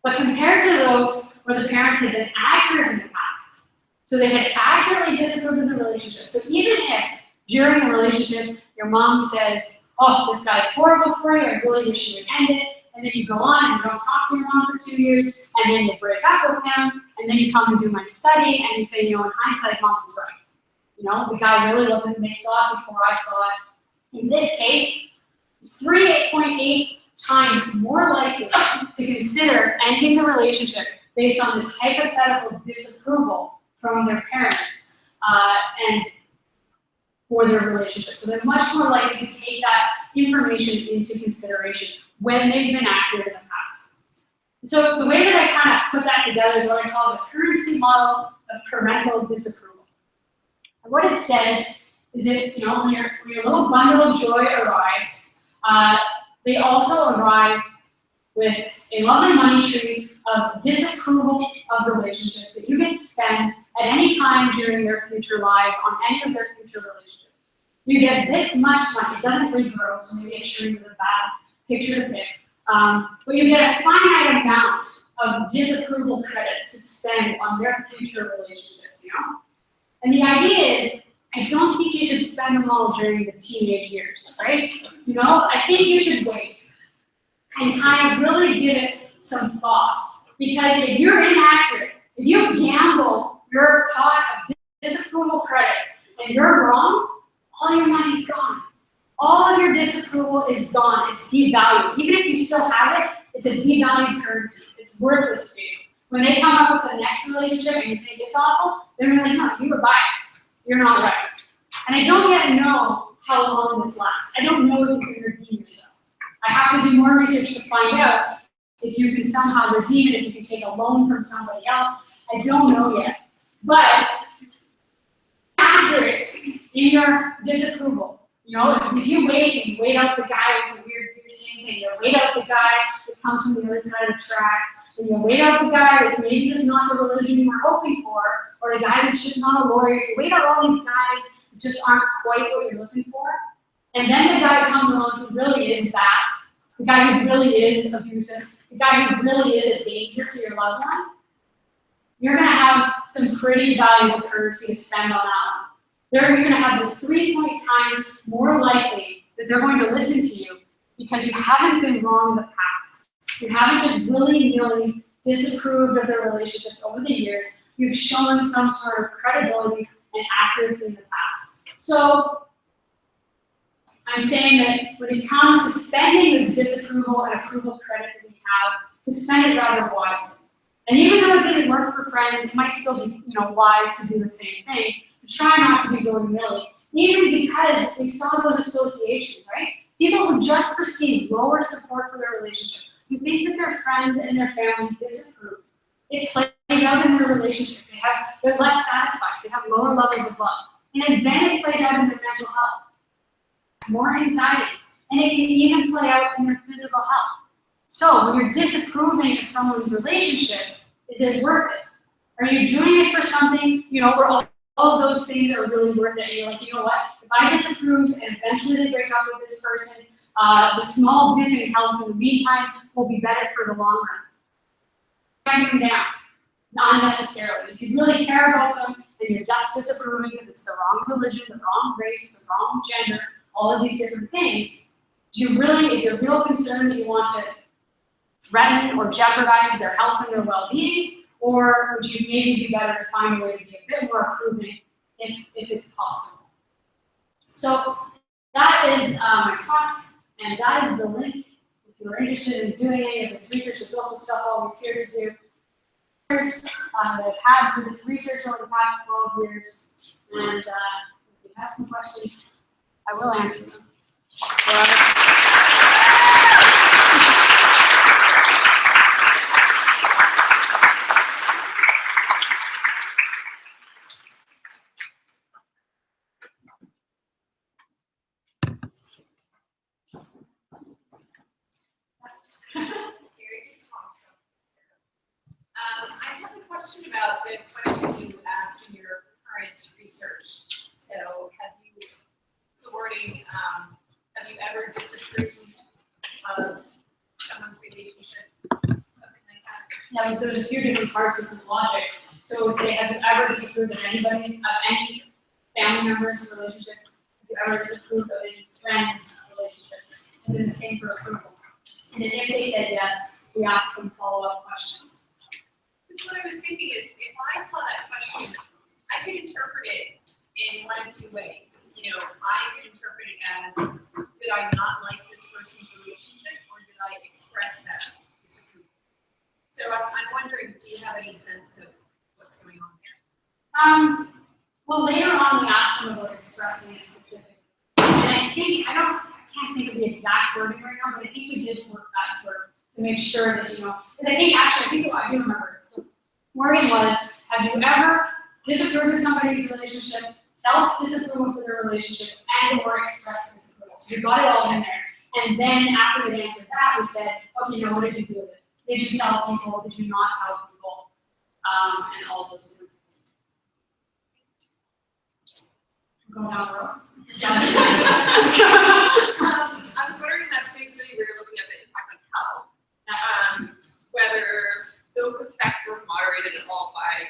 S2: But compared to those where the parents had been accurate in the past, so they had accurately disapproved of the relationship. So even if during a relationship your mom says, oh, this guy's horrible for you, I really wish you would end it, and then you go on and you don't talk to your mom for two years, and then you break up with him, and then you come and do my study, and you say, you know, in hindsight, mom was right. You know, the guy really wasn't, they saw it before I saw it. In this case, 3.8 times more likely to consider ending the relationship based on this hypothetical disapproval from their parents uh, and for their relationship. So they're much more likely to take that information into consideration when they've been accurate in the past. So the way that I kind of put that together is what I call the currency model of parental disapproval. And what it says is that, you know, when your, when your little bundle of joy arrives, uh, they also arrive with a lovely money tree of disapproval of relationships that you get to spend at any time during their future lives on any of their future relationships. You get this much money. It doesn't regrow, so maybe it sure is a bad picture to pick. Um, but you get a finite amount of disapproval credits to spend on their future relationships, you know? And the idea is, I don't think you should spend them all during the teenage years, right? You know, I think you should wait and kind of really give it some thought. Because if you're inaccurate, if you gamble your pot of disapproval credits and you're wrong, all your money's gone. All your disapproval is gone. It's devalued. Even if you still have it, it's a devalued currency. It's worthless to you. When they come up with the next relationship and you think it's awful, they're going to be like, no, you were biased. You're not right. And I don't yet know how long this lasts. I don't know if you can redeem yourself. I have to do more research to find out if you can somehow redeem it, if you can take a loan from somebody else. I don't know yet. But in your disapproval. You know, if you wait and wait out the guy with the weird piercings, and you wait out the guy that comes from the other side of the tracks, and you wait out the guy that's maybe just not the religion you were hoping for, or the guy that's just not a lawyer, if you wait out all these guys that just aren't quite what you're looking for, and then the guy comes along who really is that, the guy who really is abusive, the guy who really is a danger to your loved one, you're gonna have some pretty valuable currency to spend on that one. They're, you're gonna have this three point times more likely that they're going to listen to you because you haven't been wrong in the past. You haven't just willy-nilly disapproved of their relationships over the years. You've shown some sort of credibility and accuracy in the past. So I'm saying that when it comes to spending this disapproval and approval credit that we have, to spend it rather wisely. And even though it didn't work for friends, it might still be, you know, wise to do the same thing. Try not to be willy-nilly, even because we saw those associations, right? People who just perceive lower support for their relationship, who think that their friends and their family disapprove. It plays out in their relationship. They have, they're less satisfied. They have lower levels of love. And then it plays out in their mental health. More anxiety. And it can even play out in their physical health. So when you're disapproving of someone's relationship, is it worth it? Are you doing it for something, you know, where all, all of those things are really worth it? And you're like, you know what? If I disapprove and eventually they break up with this person, uh, the small dip in health in the meantime will be better for the long run. Write them down, not necessarily. If you really care about them and you're just disapproving because it's the wrong religion, the wrong race, the wrong gender, all of these different things, do you really, is your real concern that you want to threaten or jeopardize their health and their well-being? Or would you maybe be better to find a way to be a bit more approving if, if it's possible? So that is um, my talk, and that is the link. If you're interested in doing any of this research, there's also stuff always here to do. Um, that I've had for this research over the past 12 years, and uh, if you have some questions, I will answer them.
S3: Um, I have a question about the question you asked in your current research. So have you, it's the wording, um, have you ever disapproved of someone's relationship? Something like that?
S2: Now, there's- there's a few different parts of this logic. So say, have you ever disapproved of anybody's, of any family member's relationship? Have you ever disapproved of any friends' relationships? And then the same for approval. And then if they said yes, we ask them follow-up questions.
S3: Because what I was thinking is, if I saw that question, I could interpret it in one of two ways. You know, I could interpret it as, did I not like this person's relationship, or did I express that? So I'm, I'm wondering, do you have any sense of what's going on there?
S2: Um, well, later on, we asked them about expressing it specifically. And I think, I don't, I can't think of the exact wording right now, but I think we did work that to make sure that, you know, because I think, actually, I think, I do remember. The Wording was, have you ever disapproved of somebody's relationship, felt disapproval for their relationship, and or expressed disapproval? So we got it all in there. And then after they answered that, we said, okay, now what did you do with it? Did you tell people, did you not tell people? Um, and all those different things. Go down the road.
S3: Um, [laughs] [laughs] I was wondering in that big study where you're looking at the impact on health, um, whether those effects were moderated at all by,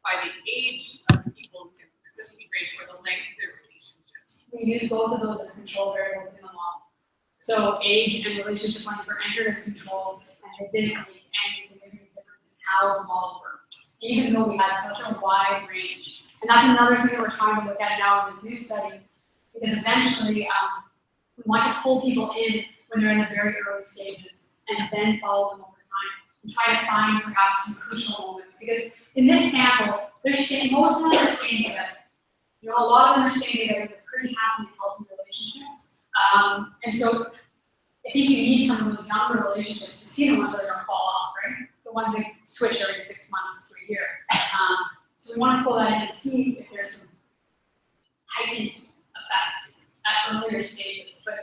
S3: by the age of the people within the specific range or the length of their relationship.
S2: We use both of those as control variables in the model. So age and relationship length were entered as controls, and didn't make any significant difference in how the model worked. Even though we had such a wide range. And that's another thing that we're trying to look at now in this new study, because eventually, um, we want to pull people in when they're in the very early stages and then follow them over time and try to find perhaps some crucial moments. Because in this sample, staying, most of them are staying together. You know, a lot of them are staying together, they're pretty happy, and healthy relationships. Um, and so I think you need some of those younger relationships to see the ones that are gonna fall off, right? The ones that switch every six months to a year. Um, so we wanna pull that in and see if there's some heightened effects at earlier stages, but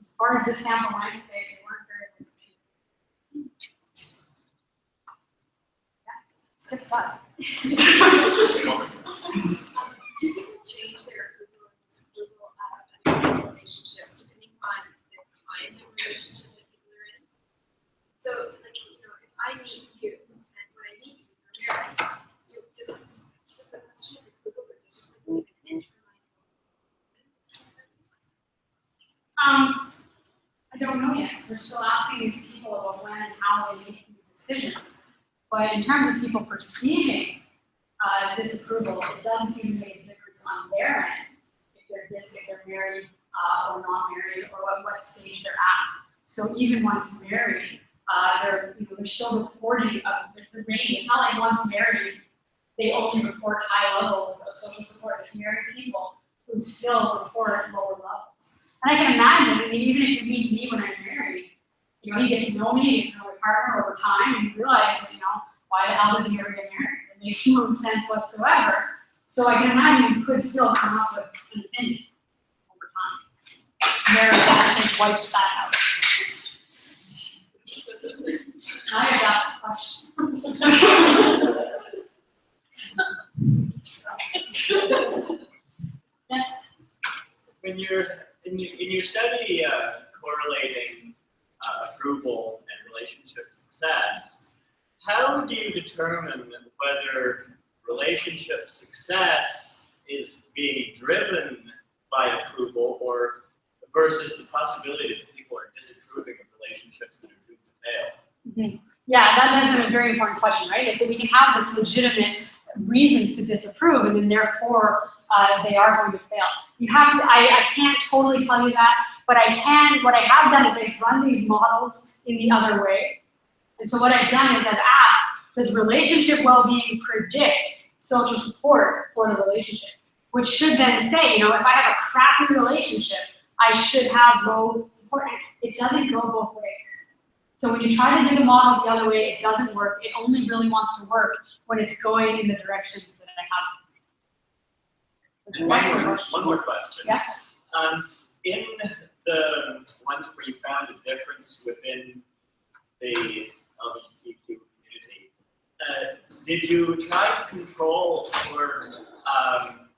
S2: as far as this sample went, they, they weren't very. Yeah, Skip that.
S3: Do people change their approval and disapproval of these relationships depending on the kinds of relationship that people are in? So, like, you know, if I meet you and when I meet you, you're married, do, does, does the question of even
S2: Um, I don't know yet. We're still asking these people about when and how they make these decisions. But in terms of people perceiving uh, disapproval, it doesn't seem to make a difference on their end if they're dis, if they're married uh, or not married or what, what stage they're at. So even once married, uh, they're you know they're still reporting of the, range. It's not like once married, they only report high levels of social support. There's married people who still report lower levels. And I can imagine, I mean, even if you meet me when I'm married, you know, you get to know me, you get to know my partner over time, and you realize that, you know, why the hell did you ever get married? It makes [laughs] no sense whatsoever. So I can imagine you could still come up with an opinion over time. Marriage, I think, wipes that out. I have asked the question. Yes,
S4: When you're, in your, in your study, uh, correlating, uh, approval and relationship success, how do you determine whether relationship success is being driven by approval or versus the possibility that people are disapproving of relationships that are doomed to fail?
S2: Yeah, that is a very important question, right? If we can have this legitimate reasons to disapprove, and then therefore, uh, they are going to fail. You have to, I, I can't totally tell you that, but I can, what I have done is I've run these models in the other way. And so what I've done is I've asked, does relationship well-being predict social support for the relationship? Which should then say, you know, if I have a crappy relationship, I should have low support. It doesn't go both ways. So when you try to do the model the other way, it doesn't work. It only really wants to work when it's going in the direction that I have.
S4: And one more,
S2: question.
S4: one more question.
S2: Yeah.
S4: Um, in the ones where you found a difference within the LGBTQ community, uh, did you try to control for um,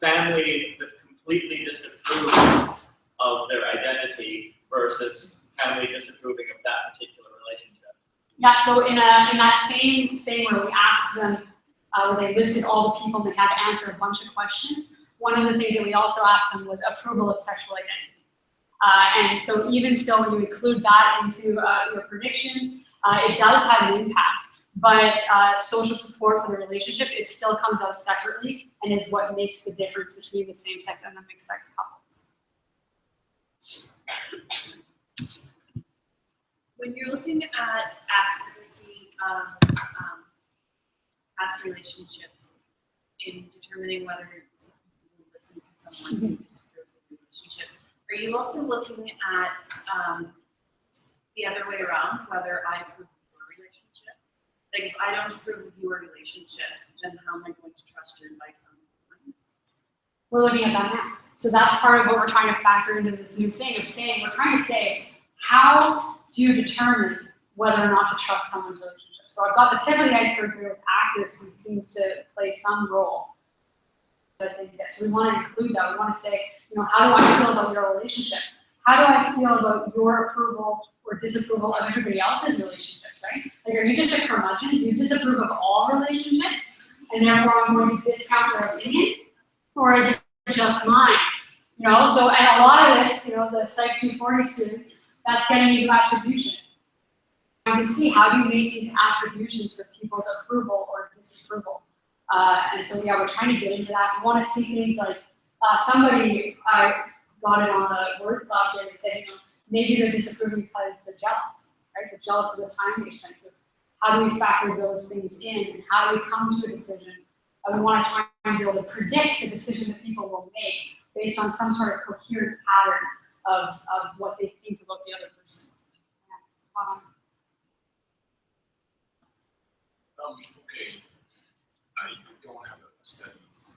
S4: family that completely disapproves of their identity versus family disapproving of that particular relationship?
S2: Yeah, so in a, in that same thing where we asked them, uh, where they listed all the people and they had to answer a bunch of questions, one of the things that we also asked them was approval of sexual identity. Uh, and so even still, when you include that into uh, your predictions, uh, it does have an impact. But uh, social support for the relationship, it still comes out separately and is what makes the difference between the same sex and the mixed sex couples.
S5: When you're looking at accuracy of um, past relationships in determining whether will listen to someone who disapproves of the relationship, are you also looking at um, the other way around, whether I approve of your relationship? Like if I don't approve of your relationship, then how am I going to trust your advice on?
S2: We're looking at that now. So that's part of what we're trying to factor into this new thing of saying, we're trying to say, how do you determine whether or not to trust someone's relationship? So I've got the tip of the iceberg here with accuracy seems to play some role. But so we want to include that. We want to say, you know, how do I feel about your relationship? How do I feel about your approval or disapproval of everybody else's relationships, right? Like, are you just a curmudgeon? Do you disapprove of all relationships? And therefore I'm going to discount your opinion? Or is it just mine? You know, so and a lot of this, you know, the Psych 240 students, that's getting into attribution. You can see how do you make these attributions for people's approval or disapproval. Uh, and so yeah, we're trying to get into that. We want to see things like uh, somebody I got it on a word cloud and said, you know, maybe they're disapproving because they're jealous, right? They're jealous of the time they spent. So how do we factor those things in and how do we come to a decision? And we want to try and be able to predict the decision that people will make based on some sort of coherent pattern of, of what they think about the other person. Um,
S6: Um, okay, I don't have a study. It's,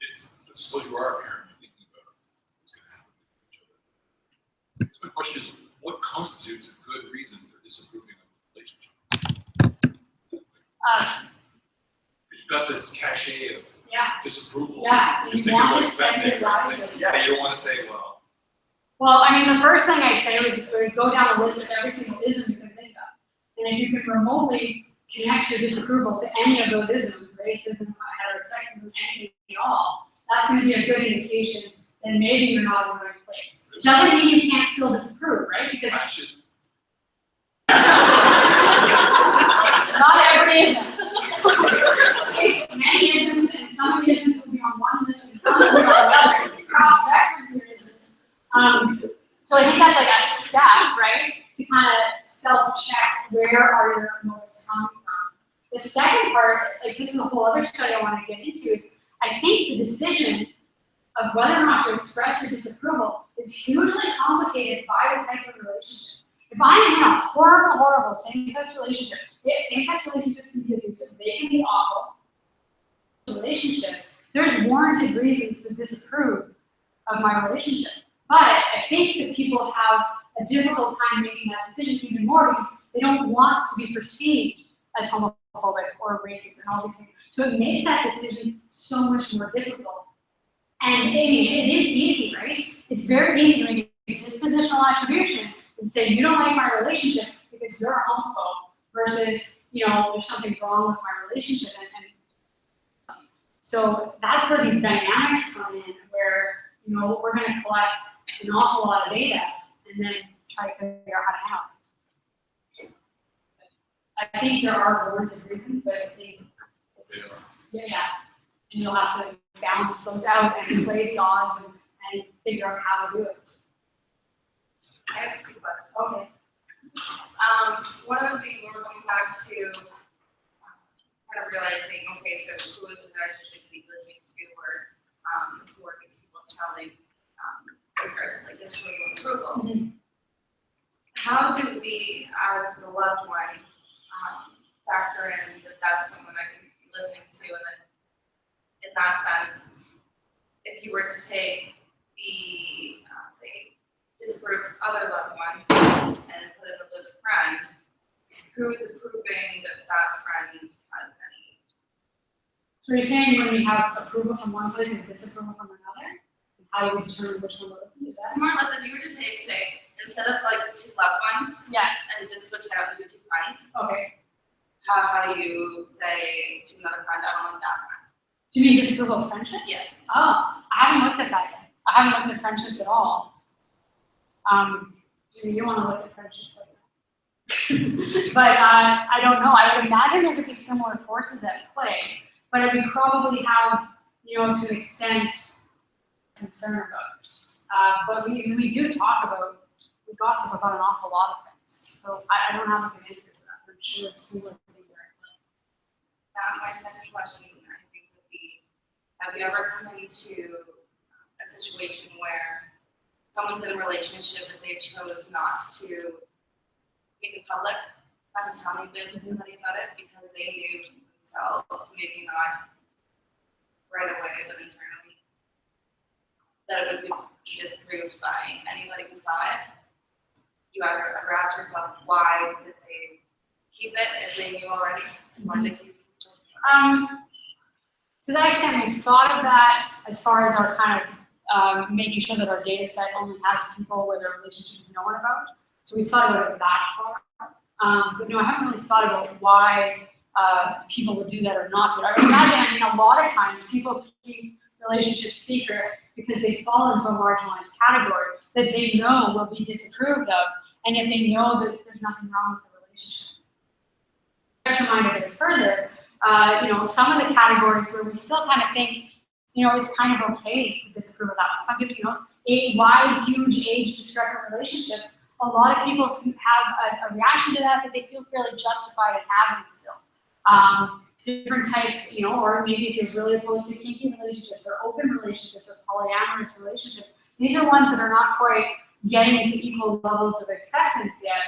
S6: it's, I suppose you are a parent, you're thinking about what's gonna happen with each other. So my question is, what constitutes a good reason for disapproving of a relationship?
S2: uh,
S6: you've got this cachet of
S2: yeah,
S6: disapproval.
S2: yeah,
S6: You're
S2: you
S6: thinking
S2: want to
S6: about
S2: spend it
S6: right? Yeah, you don't wanna say, well,
S2: Well, I mean, the first thing I'd say was uh, go down a list of every single ism you can think of. And if you can remotely connect your disapproval to any of those isms, racism, heterosexism, anything at all, that's gonna be a good indication that maybe you're not in the right place. It Doesn't mean you can't still disapprove, right? Because [laughs] not every ism. Many isms, and some of the isms will be on one list, and some will be on the other, cross-reference your isms. Um, so I think that's like a step, right, to kind of self-check where are your motives coming from. The second part, like this is a whole other study I want to get into, is I think the decision of whether or not to express your disapproval is hugely complicated by the type of relationship. If I'm in a horrible, horrible same-sex relationship, same-sex relationships can be abusive, they can be awful. Relationships, there's warranted reasons to disapprove of my relationship. But I think that people have a difficult time making that decision even more because they don't want to be perceived as homophobic or racist and all these things. So it makes that decision so much more difficult. And I mean, it is easy, right? It's very easy to make a dispositional attribution and say, you don't like my relationship because you're a homophobe versus, you know, there's something wrong with my relationship. And, and so that's where these dynamics come in, where, you know, we're gonna collect an awful lot of data and then try to figure out how to handle it. I think there are warranted reasons, but I think it's, yeah, yeah. And you'll have to balance those out and play the odds and, and figure out how to do it.
S3: I have two questions.
S2: Okay.
S3: Um, one of the, we're going back to um, kind of realizing, okay, so who is it that listening to or, um, who are these people telling, in regards to like disapproval and approval?
S2: Mhm.
S3: How do we, as the loved one, um, factor in that that's someone I can be listening to and then in that sense, if you were to take the, uh, say, disapproved other loved one and put in the lived friend, who is approving that that friend has any?
S2: So you're saying when we have approval from one place and disapproval from another? How do we determine which one to listen to?
S3: It's more or less if you were to take, say, instead of like the two loved ones
S2: Yeah,
S3: and just switch it out into two friends,
S2: okay.
S3: how, how do you say to another friend, I don't like that friend?
S2: Do you mean disapproval of friendships?
S3: Yes.
S2: Oh, I haven't looked at that yet. I haven't looked at friendships at all. Um, maybe you wanna look at friendships like that. [laughs] But, uh, I don't know. I would imagine there could be similar forces at play, but it would probably have, you know, to an extent, concern about. Uh, but we, we do talk about, we gossip about an awful lot of things. So I, I don't have a good answer for that. I'm sure similar things are at.
S3: That, my second question, I think, would be, have you ever come into a situation where someone's in a relationship that they chose not to make it public, not to tell anybody anybody about it, because they knew themselves, maybe not right away, but internally, that it would be disapproved by anybody who saw it? You ever, ever ask yourself, why did they keep it if they knew already? They keep it?
S2: Um, to that extent, we've thought of that as far as our kind of um, making sure that our data set only has people where their relationship is known about. So we thought about it that far. Um, but no, I haven't really thought about why uh, people would do that or not do. I would imagine, I mean, a lot of times people keep relationships seeker because they fall into a marginalized category that they know will be disapproved of, and yet they know that there's nothing wrong with the relationship. Stretch a bit further, uh, you know, some of the categories where we still kind of think you know, it's kind of okay to disapprove of that. Some people, you know, a wide, huge age discrepant relationships, a lot of people have a, a reaction to that that they feel fairly justified in having still. Um, different types, you know, or maybe if you're really opposed to kinky relationships or open relationships or polyamorous relationships, these are ones that are not quite getting into equal levels of acceptance yet.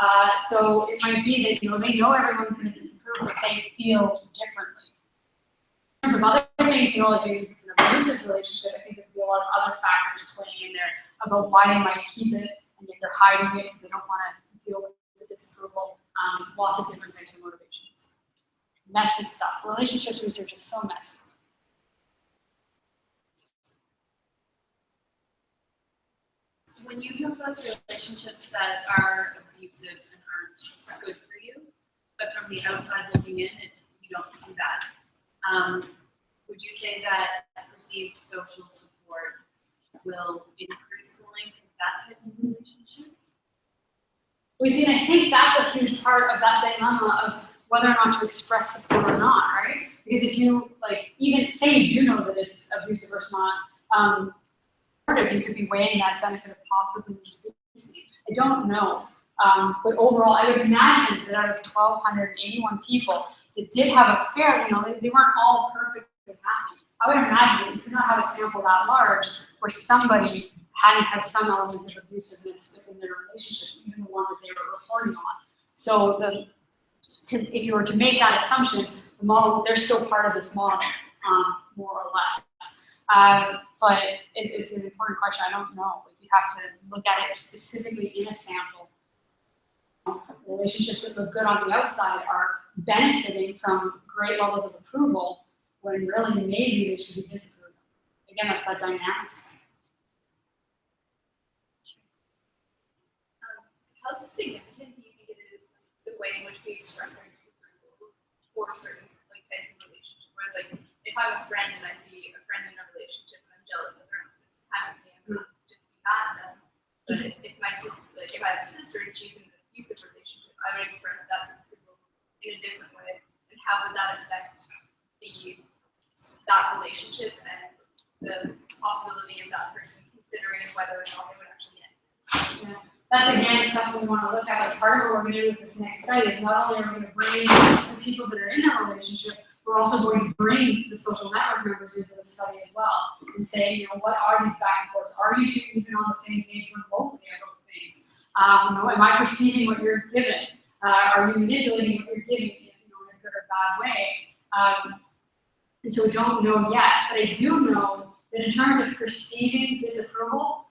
S2: Uh, so it might be that, you know, they know everyone's going to disapprove, but they feel differently. In terms of other things, you know, like maybe it's an abusive relationship, I think there'd be a lot of other factors playing in there about why they might keep it and if they're hiding it because they don't want to deal with the disapproval. Um, lots of different types of motivations. Messy stuff. Relationships research is so messy.
S5: When you have those relationships that are abusive and aren't good for you, but from the outside looking in, it, you don't see that. Um, would you say that received social support will increase the length of that type of relationship?
S2: We see, and I think that's a huge part of that dilemma of whether or not to express support or not, right? Because if you, like, even say you do know that it's abusive or not, um, you could be weighing that benefit of possibly. I don't know. Um, but overall, I would imagine that out of 1,281 people that did have a fair, you know, they, they weren't all perfectly happy. I would imagine that you could not have a sample that large where somebody hadn't had some element of abusiveness within their relationship, even the one that they were reporting on. So the, to, if you were to make that assumption, the model, they're still part of this model, um, more or less. Uh, but it, it's an important question. I don't know. You have to look at it specifically in a sample. Relationships that look good on the outside are benefiting from great levels of approval when really maybe they should be disapproved. Again, that's that dynamics.
S3: How significant do you think it is the way in which we express our disapproval for certain like types of relationship? Whereas like if I'm a friend and I see a friend in a relationship and I'm jealous that they're not spending time with me, I'm not just be mad at them. But if, if my sister, like if I have a sister and she's in an abusive relationship, I would express that disapproval in a different way. And how would that affect the that relationship and the possibility of that person considering whether or not they would actually end?
S2: Yeah. That's again something we want to look at. Like part of what we're going to do with this next study is not only are we going to bring the people that are in that relationship, we're also going to bring the social network members into the study as well and say, you know, what are these back and forths? Are you two even on the same page remotely about things? Um, you know, am I perceiving what you're giving? Uh, are you manipulating what you're giving, you know, in a good or bad way? Um, and so we don't know yet, but I do know that in terms of perceiving disapproval,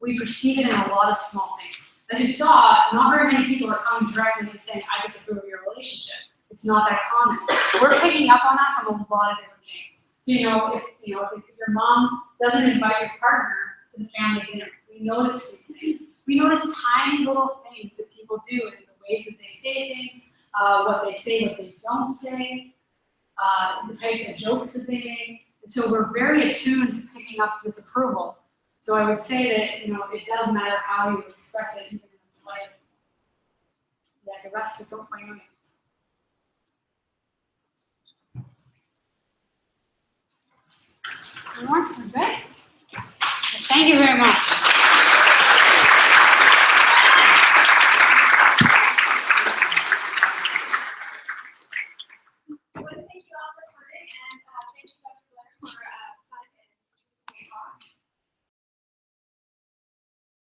S2: we perceive it in a lot of small things. As you saw, not very many people are coming directly and saying, I disapprove of your relationship. It's not that common. We're picking up on that from a lot of different things. So, you know, if, you know, if your mom doesn't invite your partner to the family dinner, we notice these things. We notice tiny little things that people do and the ways that they say things, uh, what they say, what they don't say, uh, the types of jokes that they make. And so we're very attuned to picking up disapproval. So I would say that, you know, it does matter how you express it, even in the slightest. Yeah, the rest of don't we're good? Thank you very much.